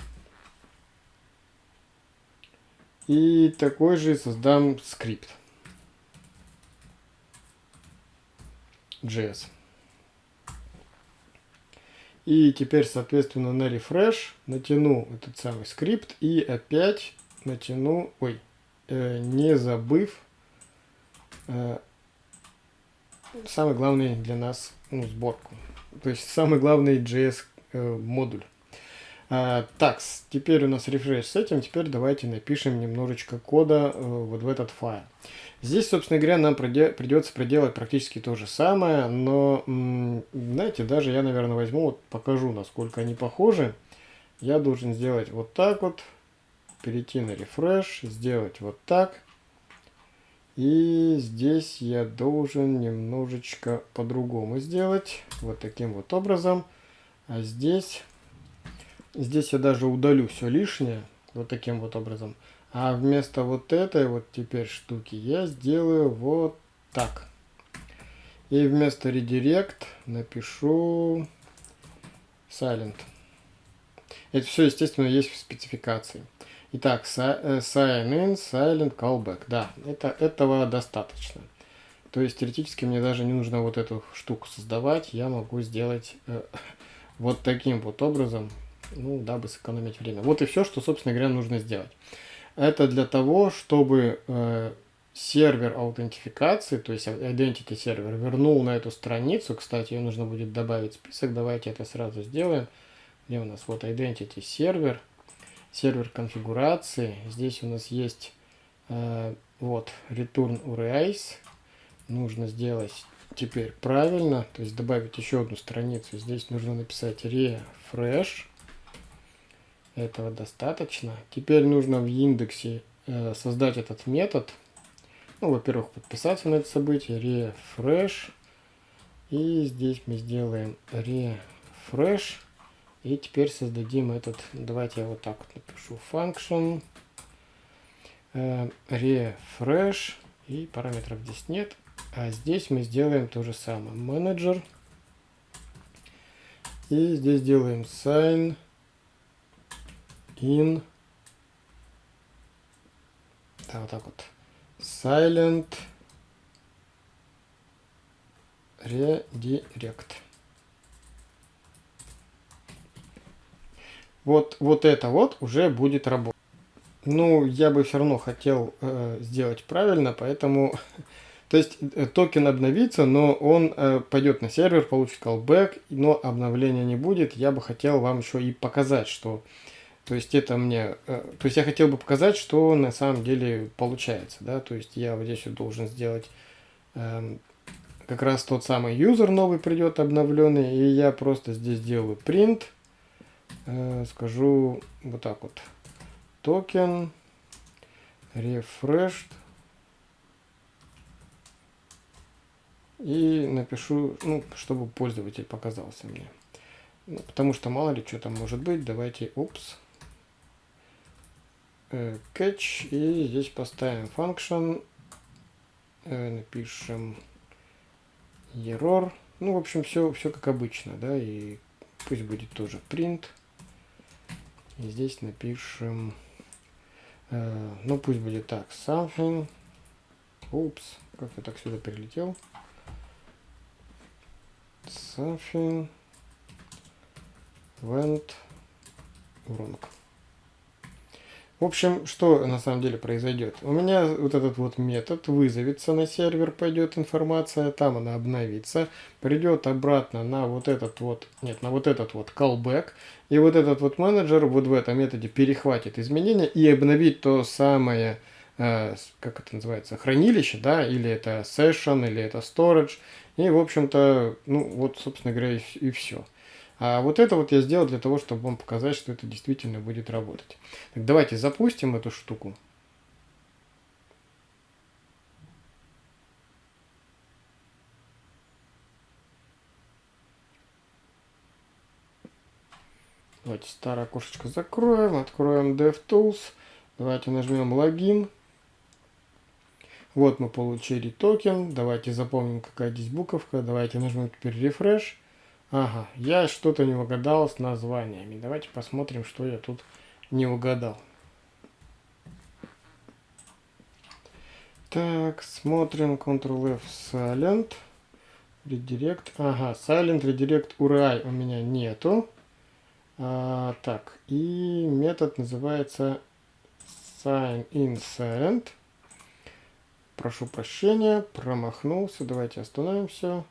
И такой же создам скрипт. JS. И теперь, соответственно, на refresh натяну этот самый скрипт и опять натяну, ой, э, не забыв э, самый главный для нас ну, сборку. То есть самый главный JS э, модуль. А, так, теперь у нас рефреш с этим. Теперь давайте напишем немножечко кода э, вот в этот файл. Здесь, собственно говоря, нам придется проделать практически то же самое, но, знаете, даже я, наверное, возьму, вот покажу, насколько они похожи. Я должен сделать вот так вот, перейти на рефреш, сделать вот так. И здесь я должен немножечко по-другому сделать. Вот таким вот образом. А здесь, здесь я даже удалю все лишнее. Вот таким вот образом. А вместо вот этой вот теперь штуки я сделаю вот так. И вместо redirect напишу silent. Это все, естественно, есть в спецификации. Итак, э, sign in, silent, callback. Да, это, этого достаточно. То есть теоретически мне даже не нужно вот эту штуку создавать. Я могу сделать э, вот таким вот образом, ну, дабы сэкономить время. Вот и все, что, собственно говоря, нужно сделать. Это для того, чтобы э, сервер аутентификации, то есть identity сервер, вернул на эту страницу. Кстати, ее нужно будет добавить в список. Давайте это сразу сделаем. Где у нас вот identity сервер сервер конфигурации. Здесь у нас есть э, вот return URIs. Нужно сделать теперь правильно, то есть добавить еще одну страницу. Здесь нужно написать refresh. Этого достаточно. Теперь нужно в индексе э, создать этот метод. Ну, во-первых, подписаться на это событие. Refresh. И здесь мы сделаем refresh. И теперь создадим этот, давайте я вот так вот напишу, function, э, refresh, и параметров здесь нет. А здесь мы сделаем то же самое, менеджер, и здесь делаем sign in, да, вот так вот, silent redirect. Вот, вот это вот уже будет работать. Ну, я бы все равно хотел э, сделать правильно, поэтому... То есть э, токен обновится, но он э, пойдет на сервер, получит callback, но обновления не будет. Я бы хотел вам еще и показать, что... То есть это мне... Э, то есть я хотел бы показать, что на самом деле получается, да. То есть я вот здесь вот должен сделать... Э, как раз тот самый юзер новый придет обновленный, и я просто здесь делаю print скажу вот так вот. Токен refreshed и напишу, ну, чтобы пользователь показался мне. Ну, потому что мало ли что там может быть. Давайте, упс, э, catch и здесь поставим function, э, напишем error. Ну, в общем, все, все как обычно, да, и пусть будет тоже print. И здесь напишем, э, ну пусть будет так, something, упс, как я так сюда прилетел, something went wrong. В общем, что на самом деле произойдет? У меня вот этот вот метод вызовется на сервер, пойдет информация, там она обновится, придет обратно на вот этот вот, нет, на вот этот вот callback, и вот этот вот менеджер вот в этом методе перехватит изменения и обновит то самое, э, как это называется, хранилище, да, или это session, или это storage, и в общем-то, ну вот, собственно говоря, и, и все. А вот это вот я сделал для того, чтобы вам показать, что это действительно будет работать. Так, давайте запустим эту штуку. Давайте старое окошечко закроем, откроем DevTools. Давайте нажмем логин. Вот мы получили токен. Давайте запомним, какая здесь буковка. Давайте нажмем теперь refresh. Ага, я что-то не угадал с названиями. Давайте посмотрим, что я тут не угадал. Так, смотрим Ctrl-F Silent. Redirect. Ага, Silent Redirect URI у меня нету. А, так, и метод называется Sign in Silent. Прошу прощения, промахнулся. Давайте остановим все.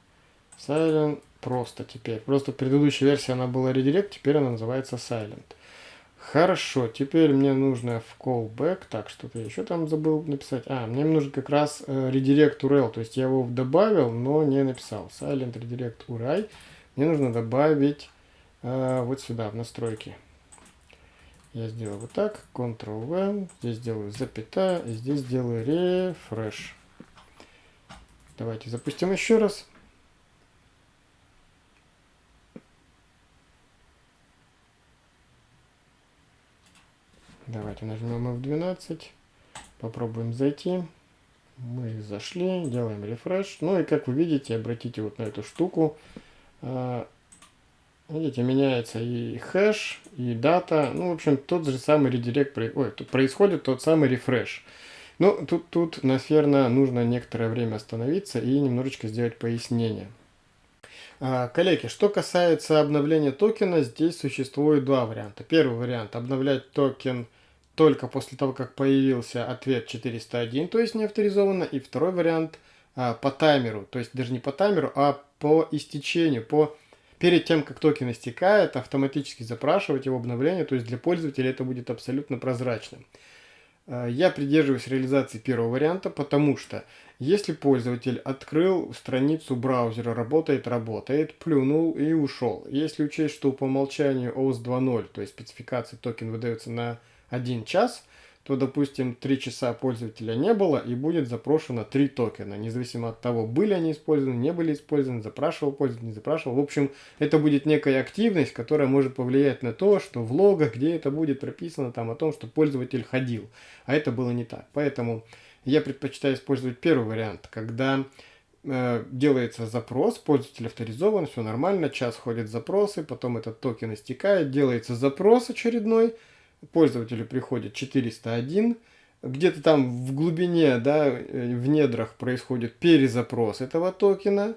Silent просто теперь. Просто предыдущая версия она была redirect, теперь она называется silent. Хорошо, теперь мне нужно в callback. Так, что-то я еще там забыл написать. А, мне нужен как раз э, redirect URL, то есть я его добавил, но не написал. Silent redirect URI. Мне нужно добавить э, вот сюда, в настройки. Я сделаю вот так, Ctrl-V, здесь сделаю запятая, и здесь сделаю refresh. Давайте запустим еще раз. Давайте нажмем F12. Попробуем зайти. Мы зашли, делаем рефреш. Ну и как вы видите, обратите вот на эту штуку. А, видите, меняется и хэш, и дата. Ну, в общем, тот же самый редирект, ой, тут происходит тот самый refresh. Ну, тут, тут, наверное, нужно некоторое время остановиться и немножечко сделать пояснение. А, коллеги, что касается обновления токена, здесь существует два варианта. Первый вариант – обновлять токен только после того, как появился ответ 401, то есть не авторизованно. И второй вариант а, по таймеру, то есть даже не по таймеру, а по истечению, по перед тем, как токен истекает, автоматически запрашивать его обновление, то есть для пользователя это будет абсолютно прозрачным. А, я придерживаюсь реализации первого варианта, потому что если пользователь открыл страницу браузера, работает, работает, плюнул и ушел. Если учесть, что по умолчанию OAuth 2.0, то есть спецификации токен выдается на 1 час, то, допустим, 3 часа пользователя не было и будет запрошено 3 токена, независимо от того, были они использованы, не были использованы, запрашивал пользователь, не запрашивал. В общем, это будет некая активность, которая может повлиять на то, что в логах, где это будет прописано, там о том, что пользователь ходил. А это было не так. Поэтому я предпочитаю использовать первый вариант, когда э, делается запрос, пользователь авторизован, все нормально, час ходят запросы, потом этот токен истекает, делается запрос очередной, пользователю приходит 401, где-то там в глубине, да, э, в недрах происходит перезапрос этого токена,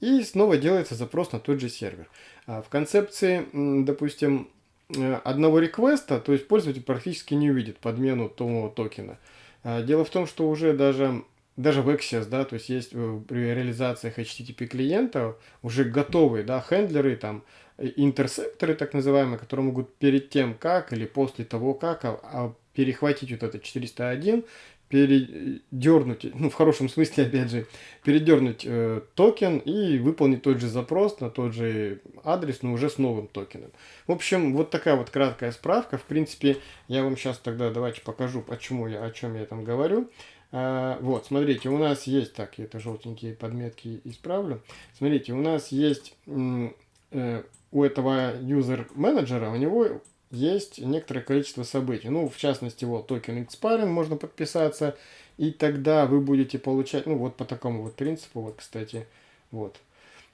и снова делается запрос на тот же сервер. А в концепции, допустим, э, одного реквеста, то есть пользователь практически не увидит подмену того токена. А дело в том, что уже даже, даже в Access, да, то есть есть э, при реализациях HTTP клиента уже готовые, да, хендлеры, там, интерсепторы, так называемые, которые могут перед тем, как или после того, как а, а перехватить вот этот 401, передернуть, ну в хорошем смысле опять же, передернуть э, токен и выполнить тот же запрос на тот же адрес, но уже с новым токеном. В общем, вот такая вот краткая справка. В принципе, я вам сейчас тогда давайте покажу, почему я, о чем я там говорю. А, вот, смотрите, у нас есть, так, я это желтенькие подметки исправлю. Смотрите, у нас есть э, у этого user менеджера у него есть некоторое количество событий. Ну, в частности, вот token expiring можно подписаться, и тогда вы будете получать, ну, вот по такому вот принципу, вот, кстати, вот.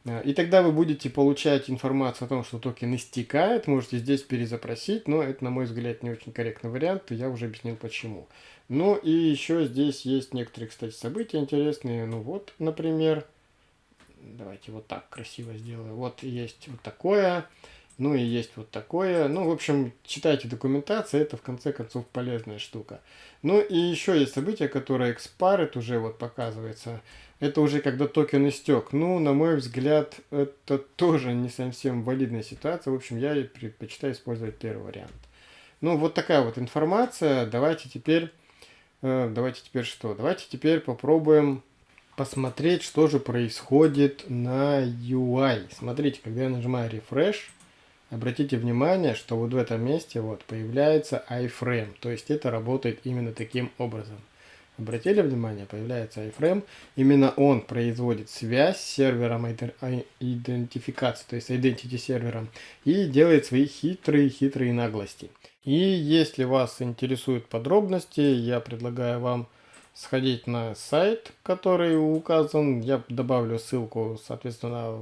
А, и тогда вы будете получать информацию о том, что токен истекает, можете здесь перезапросить, но это, на мой взгляд, не очень корректный вариант, и я уже объяснил почему. Ну и еще здесь есть некоторые, кстати, события интересные. Ну вот, например, давайте вот так красиво сделаю. Вот есть вот такое. Ну и есть вот такое. Ну, в общем, читайте документацию, это в конце концов полезная штука. Ну и еще есть событие, которое экспарит уже вот показывается. Это уже когда токен истек. Ну, на мой взгляд, это тоже не совсем валидная ситуация. В общем, я предпочитаю использовать первый вариант. Ну, вот такая вот информация. Давайте теперь... Э, давайте теперь что? Давайте теперь попробуем посмотреть, что же происходит на UI. Смотрите, когда я нажимаю Refresh, Обратите внимание, что вот в этом месте вот появляется iframe, то есть это работает именно таким образом. Обратили внимание, появляется iframe, именно он производит связь с сервером идентификации, то есть identity сервером, и делает свои хитрые-хитрые наглости. И если вас интересуют подробности, я предлагаю вам сходить на сайт, который указан, я добавлю ссылку, соответственно,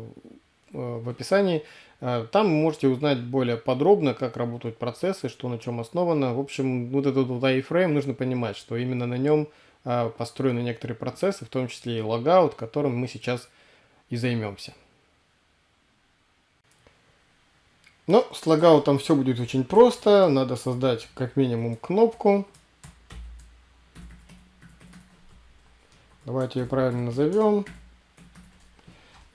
в описании, Э, там можете узнать более подробно, как работают процессы, что на чем основано. В общем, вот этот вот iframe нужно понимать, что именно на нем э, построены некоторые процессы, в том числе и логаут, которым мы сейчас и займемся. Но с логаутом все будет очень просто. Надо создать как минимум кнопку. Давайте ее правильно назовем.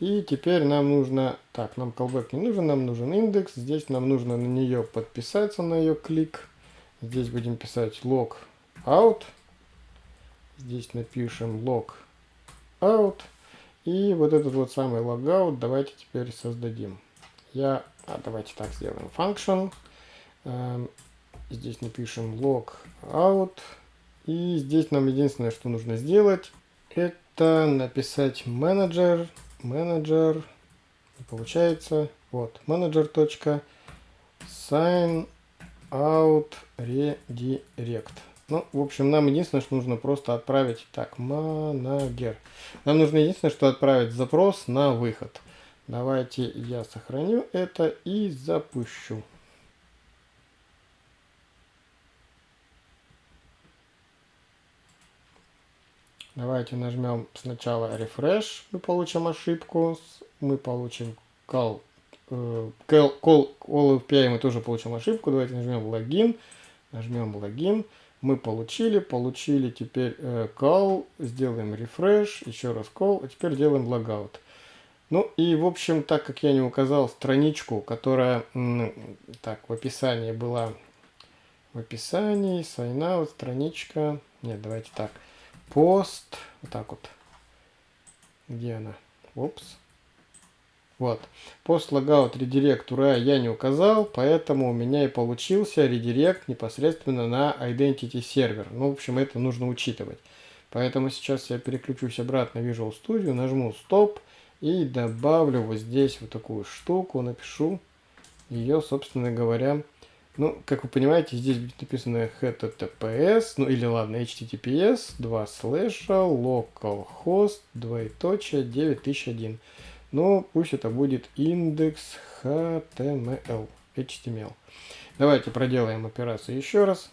И теперь нам нужно, так, нам callback не нужен, нам нужен индекс. Здесь нам нужно на нее подписаться, на ее клик. Здесь будем писать log out. Здесь напишем log out. И вот этот вот самый logout давайте теперь создадим. Я, а, давайте так сделаем, function. Эм, здесь напишем log out. И здесь нам единственное, что нужно сделать, это написать менеджер менеджер, получается, вот, менеджер sign out redirect. Ну, в общем, нам единственное, что нужно просто отправить, так, манагер. Нам нужно единственное, что отправить запрос на выход. Давайте я сохраню это и запущу. Давайте нажмем сначала refresh, мы получим ошибку, мы получим call, э, call, call, call API, мы тоже получим ошибку, давайте нажмем логин, нажмем логин, мы получили, получили теперь э, call, сделаем refresh, еще раз call, а теперь делаем logout. Ну и в общем, так как я не указал страничку, которая, так, в описании была, в описании, sign out, страничка, нет, давайте так, пост, вот так вот. Где она? Упс. Вот. Пост логаут редирект URI я не указал, поэтому у меня и получился редирект непосредственно на Identity сервер. Ну, в общем, это нужно учитывать. Поэтому сейчас я переключусь обратно в Visual Studio, нажму Stop и добавлю вот здесь вот такую штуку, напишу ее, собственно говоря, ну, как вы понимаете, здесь будет написано https, ну или ладно, https 2 слэша localhost двоеточие 9001. Ну, пусть это будет индекс html, html. Давайте проделаем операцию еще раз.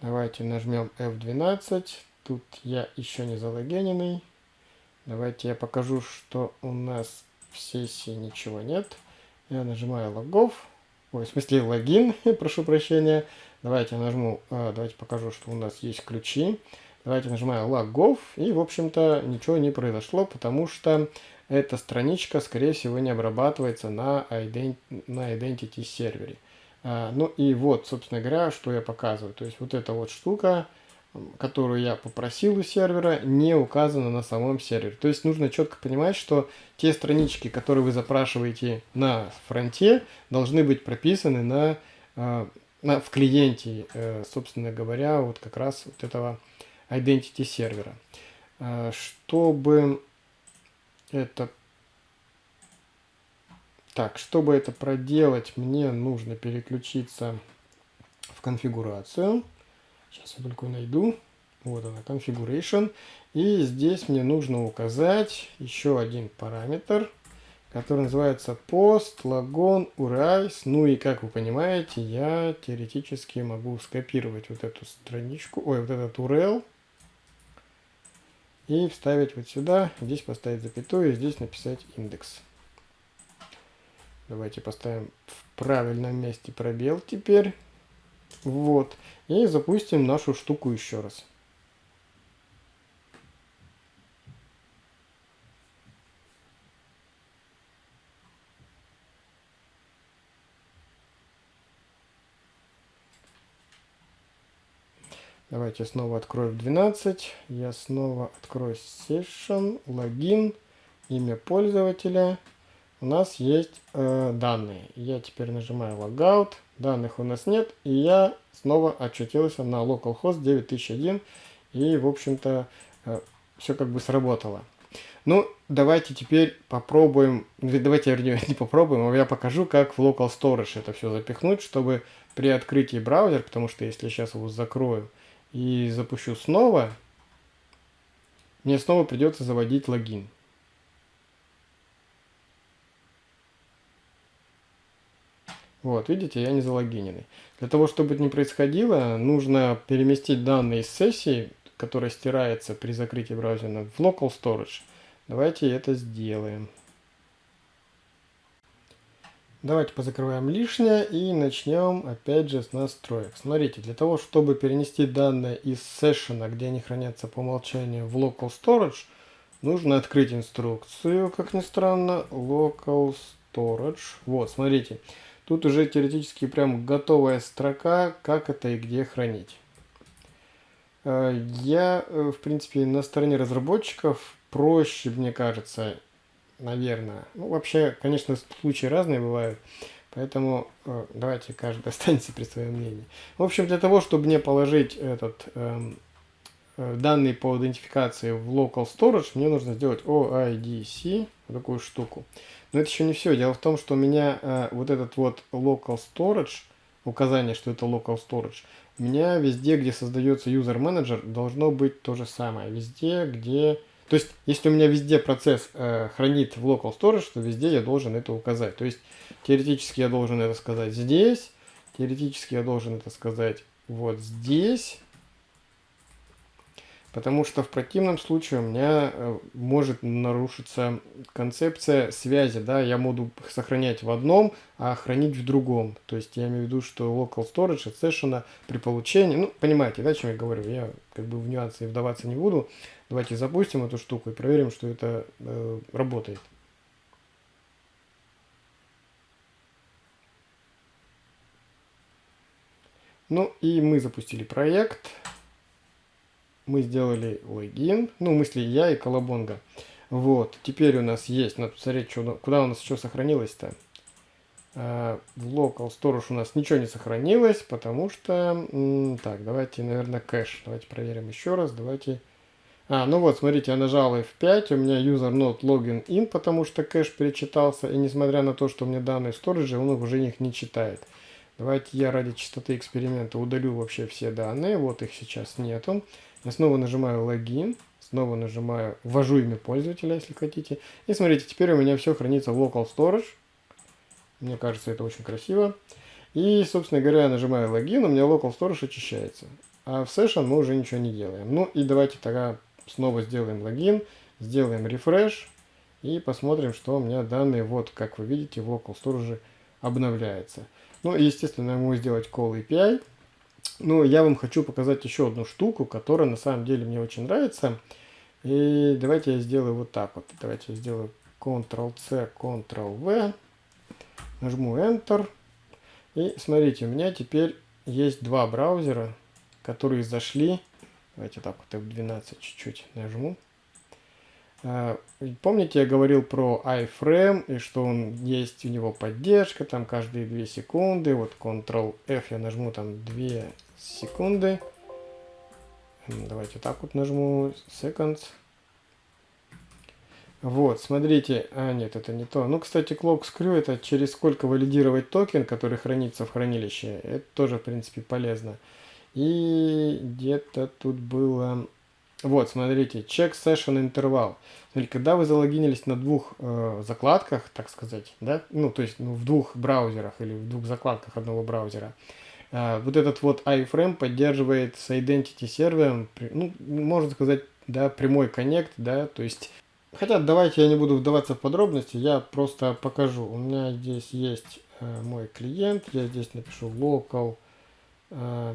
Давайте нажмем F12. Тут я еще не залогиненный. Давайте я покажу, что у нас в сессии ничего нет. Я нажимаю логов. Ой, в смысле логин, прошу прощения. Давайте я нажму, а, давайте покажу, что у нас есть ключи. Давайте нажимаю логов. И, в общем-то, ничего не произошло, потому что эта страничка, скорее всего, не обрабатывается на, ident на Identity сервере. А, ну и вот, собственно говоря, что я показываю. То есть вот эта вот штука которую я попросил у сервера, не указана на самом сервере. То есть нужно четко понимать, что те странички, которые вы запрашиваете на фронте, должны быть прописаны на, э, на, в клиенте, э, собственно говоря, вот как раз вот этого identity сервера. Э, чтобы это так, чтобы это проделать, мне нужно переключиться в конфигурацию. Сейчас я только найду. Вот она, configuration. И здесь мне нужно указать еще один параметр, который называется post logon urais. Ну и как вы понимаете, я теоретически могу скопировать вот эту страничку, ой, вот этот URL. и вставить вот сюда, здесь поставить запятую, здесь написать индекс. Давайте поставим в правильном месте пробел теперь. Вот. И запустим нашу штуку еще раз. Давайте снова открою в 12. Я снова открою session, логин, имя пользователя. У нас есть э, данные. Я теперь нажимаю logout. Данных у нас нет. И я снова очутился на localhost 9001. И, в общем-то, э, все как бы сработало. Ну, давайте теперь попробуем, давайте, вернее, не попробуем, а я покажу, как в Local Storage это все запихнуть, чтобы при открытии браузера, потому что если я сейчас его закрою, и запущу снова, мне снова придется заводить логин. Вот, видите, я не залогиненный. Для того, чтобы это не происходило, нужно переместить данные из сессии, которая стирается при закрытии браузера, в Local Storage. Давайте это сделаем. Давайте позакрываем лишнее и начнем опять же с настроек. Смотрите, для того, чтобы перенести данные из сессиона, где они хранятся по умолчанию, в Local Storage, нужно открыть инструкцию, как ни странно, Local Storage. Вот, смотрите, тут уже теоретически прям готовая строка, как это и где хранить. Э, я, э, в принципе, на стороне разработчиков проще, мне кажется, наверное. Ну, вообще, конечно, случаи разные бывают, поэтому э, давайте каждый останется при своем мнении. В общем, для того, чтобы мне положить этот эм, э, данные по идентификации в local storage, мне нужно сделать OIDC, такую штуку. Но это еще не все. Дело в том, что у меня э, вот этот вот local storage, указание, что это local storage, у меня везде, где создается user manager, должно быть то же самое. Везде, где то есть, если у меня везде процесс э, хранит в local storage, то везде я должен это указать. То есть, теоретически я должен это сказать здесь, теоретически я должен это сказать вот здесь, потому что в противном случае у меня э, может нарушиться концепция связи, да, я буду сохранять в одном, а хранить в другом. То есть я имею в виду, что local storage от session при получении, ну, понимаете, да, о чем я говорю, я как бы в нюансы вдаваться не буду. Давайте запустим эту штуку и проверим, что это э, работает. Ну и мы запустили проект. Мы сделали логин. Ну, в смысле, я и Колобонга. Вот, теперь у нас есть, надо посмотреть, что, куда у нас еще сохранилось-то. Uh, в local storage у нас ничего не сохранилось, потому что... Так, давайте, наверное, кэш. Давайте проверим еще раз. Давайте а, ну вот, смотрите, я нажал F5, у меня user not login in, потому что кэш перечитался, и несмотря на то, что у меня данные в сторидже, он уже их не читает. Давайте я ради чистоты эксперимента удалю вообще все данные, вот их сейчас нету. Я снова нажимаю логин, снова нажимаю, ввожу имя пользователя, если хотите. И смотрите, теперь у меня все хранится в local storage. Мне кажется, это очень красиво. И, собственно говоря, я нажимаю логин, у меня local storage очищается. А в session мы уже ничего не делаем. Ну и давайте тогда снова сделаем логин, сделаем рефреш и посмотрим, что у меня данные, вот как вы видите, в local storage обновляется. Ну естественно, я могу сделать call API. Ну, я вам хочу показать еще одну штуку, которая на самом деле мне очень нравится. И давайте я сделаю вот так вот. Давайте я сделаю Ctrl-C, Ctrl-V. Нажму Enter. И смотрите, у меня теперь есть два браузера, которые зашли Давайте так вот F12 чуть-чуть нажму. А, помните, я говорил про iFrame, и что он есть у него поддержка, там каждые 2 секунды. Вот Ctrl-F я нажму там 2 секунды. Давайте так вот нажму seconds. Вот, смотрите, а нет, это не то. Ну, кстати, clock screw это через сколько валидировать токен, который хранится в хранилище. Это тоже, в принципе, полезно. И где-то тут было... Вот, смотрите, check session интервал. Когда вы залогинились на двух э, закладках, так сказать, да, ну, то есть ну, в двух браузерах или в двух закладках одного браузера, э, вот этот вот iframe поддерживает с identity сервером, ну, можно сказать, да, прямой коннект, да, то есть... Хотя давайте я не буду вдаваться в подробности, я просто покажу. У меня здесь есть э, мой клиент, я здесь напишу local э,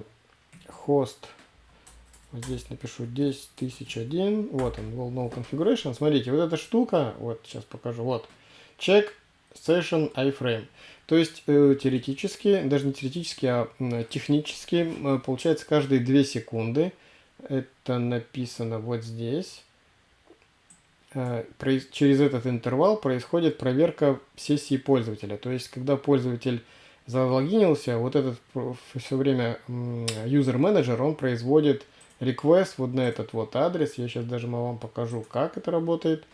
host, здесь напишу 10001, вот он, well no configuration. Смотрите, вот эта штука, вот сейчас покажу, вот, check session iframe. То есть э, теоретически, даже не теоретически, а технически, э, получается каждые 2 секунды, это написано вот здесь, э, через этот интервал происходит проверка сессии пользователя. То есть, когда пользователь залогинился, вот этот все время user manager, он производит request вот на этот вот адрес. Я сейчас даже вам покажу, как это работает,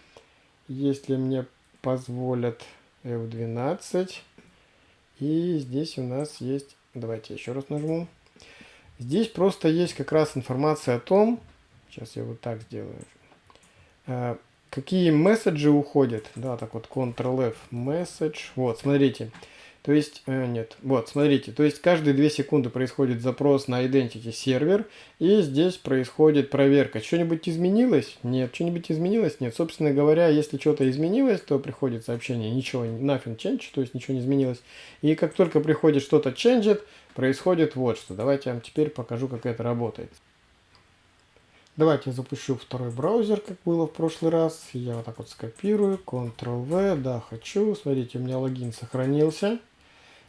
если мне позволят F12. И здесь у нас есть, давайте еще раз нажму. Здесь просто есть как раз информация о том, сейчас я вот так сделаю, э, какие месседжи уходят. Да, так вот, Ctrl-F, message. Вот, смотрите. То есть, э, нет, вот, смотрите, то есть каждые 2 секунды происходит запрос на Identity сервер, и здесь происходит проверка. Что-нибудь изменилось? Нет. Что-нибудь изменилось? Нет. Собственно говоря, если что-то изменилось, то приходит сообщение, ничего, nothing changed, то есть ничего не изменилось. И как только приходит что-то changed, происходит вот что. Давайте я вам теперь покажу, как это работает. Давайте я запущу второй браузер, как было в прошлый раз. Я вот так вот скопирую, Ctrl-V, да, хочу. Смотрите, у меня логин сохранился.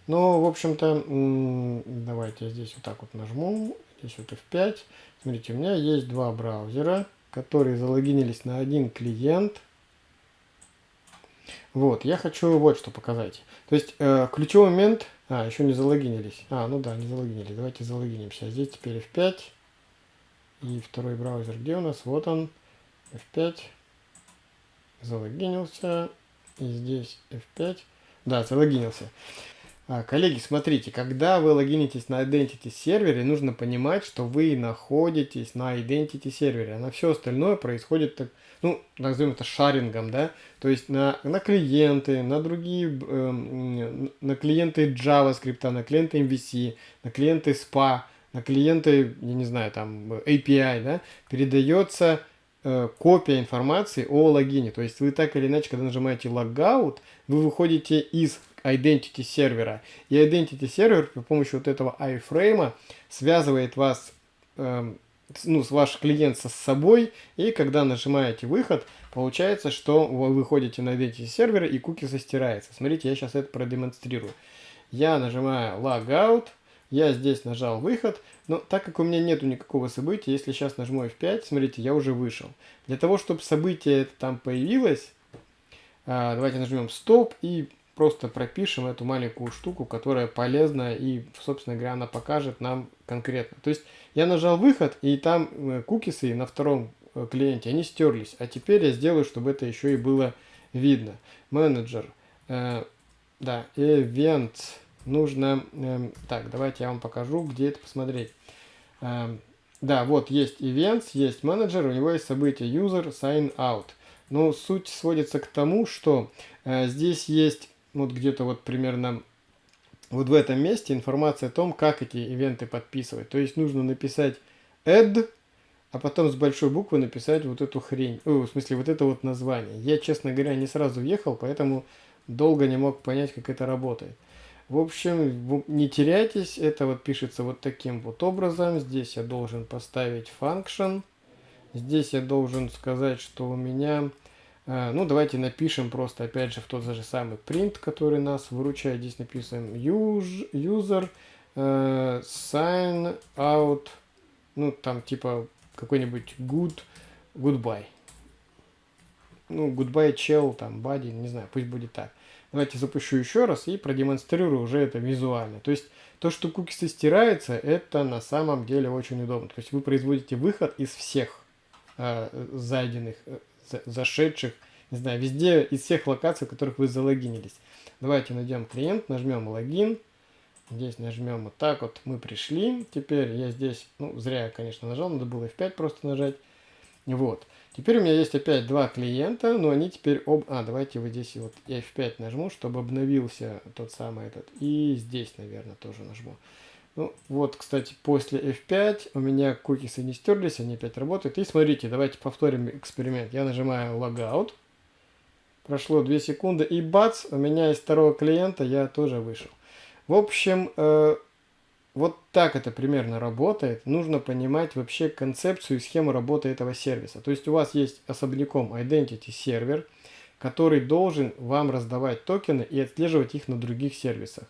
Но, в общем-то, давайте я здесь вот так вот нажму, здесь вот F5. Смотрите, у меня есть два браузера, которые залогинились на один клиент. Вот, я хочу вот что показать. То есть, э, ключевой момент... А, еще не залогинились. А, ну да, не залогинились. Давайте залогинимся. Здесь теперь F5. И второй браузер где у нас? Вот он. F5. Залогинился. И здесь F5. Да, залогинился. А, коллеги, смотрите, когда вы логинитесь на Identity сервере, нужно понимать, что вы находитесь на Identity сервере, а на все остальное происходит, так, ну, назовем это шарингом, да, то есть на, на клиенты, на другие, э, на клиенты JavaScript, на клиенты MVC, на клиенты SPA, на клиенты, я не знаю, там, API, да, передается э, копия информации о логине. То есть вы так или иначе, когда нажимаете logout, вы выходите из identity сервера. И identity сервер при помощи вот этого iframe связывает вас, э, ну, ваш клиент со собой, и когда нажимаете выход, получается, что вы выходите на identity сервер и куки стирается. Смотрите, я сейчас это продемонстрирую. Я нажимаю logout, я здесь нажал выход, но так как у меня нету никакого события, если сейчас нажму F5, смотрите, я уже вышел. Для того, чтобы событие это там появилось, а, давайте нажмем стоп и просто пропишем эту маленькую штуку, которая полезна и, собственно говоря, она покажет нам конкретно. То есть я нажал выход, и там э, кукисы на втором э, клиенте, они стерлись. А теперь я сделаю, чтобы это еще и было видно. Менеджер. Э, да, event. Нужно... Э, так, давайте я вам покажу, где это посмотреть. Э, да, вот есть events, есть менеджер, у него есть событие user sign out. Но суть сводится к тому, что э, здесь есть вот где-то вот примерно вот в этом месте информация о том, как эти ивенты подписывать. То есть нужно написать add, а потом с большой буквы написать вот эту хрень. О, в смысле, вот это вот название. Я, честно говоря, не сразу въехал, поэтому долго не мог понять, как это работает. В общем, не теряйтесь, это вот пишется вот таким вот образом. Здесь я должен поставить function. Здесь я должен сказать, что у меня Э, ну, давайте напишем просто, опять же, в тот же самый print, который нас выручает. Здесь написано user uh, sign out, ну, там типа какой-нибудь good, goodbye. Ну, goodbye chell, там, body, не знаю, пусть будет так. Давайте запущу еще раз и продемонстрирую уже это визуально. То есть, то, что кукисы стираются, это на самом деле очень удобно. То есть, вы производите выход из всех э, зайденных э, зашедших, не знаю, везде из всех локаций, в которых вы залогинились. Давайте найдем клиент, нажмем логин. Здесь нажмем вот так вот, мы пришли. Теперь я здесь, ну, зря я, конечно, нажал, надо было F5 просто нажать. Вот. Теперь у меня есть опять два клиента, но они теперь об... А, давайте вот здесь вот F5 нажму, чтобы обновился тот самый этот. И здесь, наверное, тоже нажму. Ну, вот, кстати, после F5 у меня кукисы не стерлись, они опять работают. И смотрите, давайте повторим эксперимент. Я нажимаю Logout. Прошло 2 секунды, и бац, у меня из второго клиента я тоже вышел. В общем, э, вот так это примерно работает. Нужно понимать вообще концепцию и схему работы этого сервиса. То есть у вас есть особняком Identity сервер, который должен вам раздавать токены и отслеживать их на других сервисах.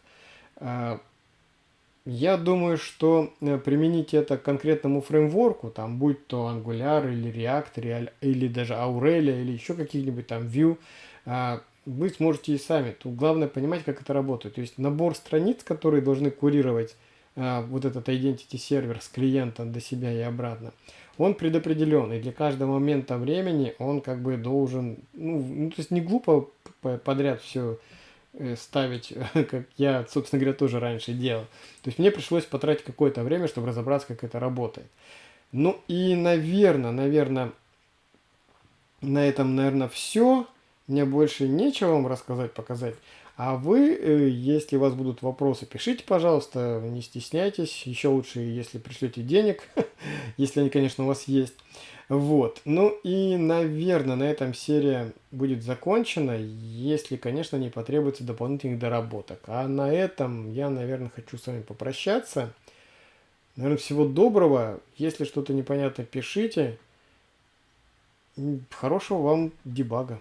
Я думаю, что э, применить это к конкретному фреймворку, там будь то Angular или React, или даже Aurelia, или еще каких-нибудь там Vue, а, вы сможете и сами. Тут главное понимать, как это работает. То есть набор страниц, которые должны курировать а, вот этот identity сервер с клиента до себя и обратно, он предопределен. И для каждого момента времени он как бы должен, ну, ну то есть не глупо подряд все ставить, как я, собственно говоря, тоже раньше делал. То есть мне пришлось потратить какое-то время, чтобы разобраться, как это работает. Ну и, наверное, наверное, на этом, наверное, все. Мне больше нечего вам рассказать, показать. А вы, э, если у вас будут вопросы, пишите, пожалуйста, не стесняйтесь. Еще лучше, если пришлете денег, если они, конечно, у вас есть. Вот. Ну и, наверное, на этом серия будет закончена, если, конечно, не потребуется дополнительных доработок. А на этом я, наверное, хочу с вами попрощаться. Наверное, всего доброго. Если что-то непонятно, пишите. Хорошего вам дебага.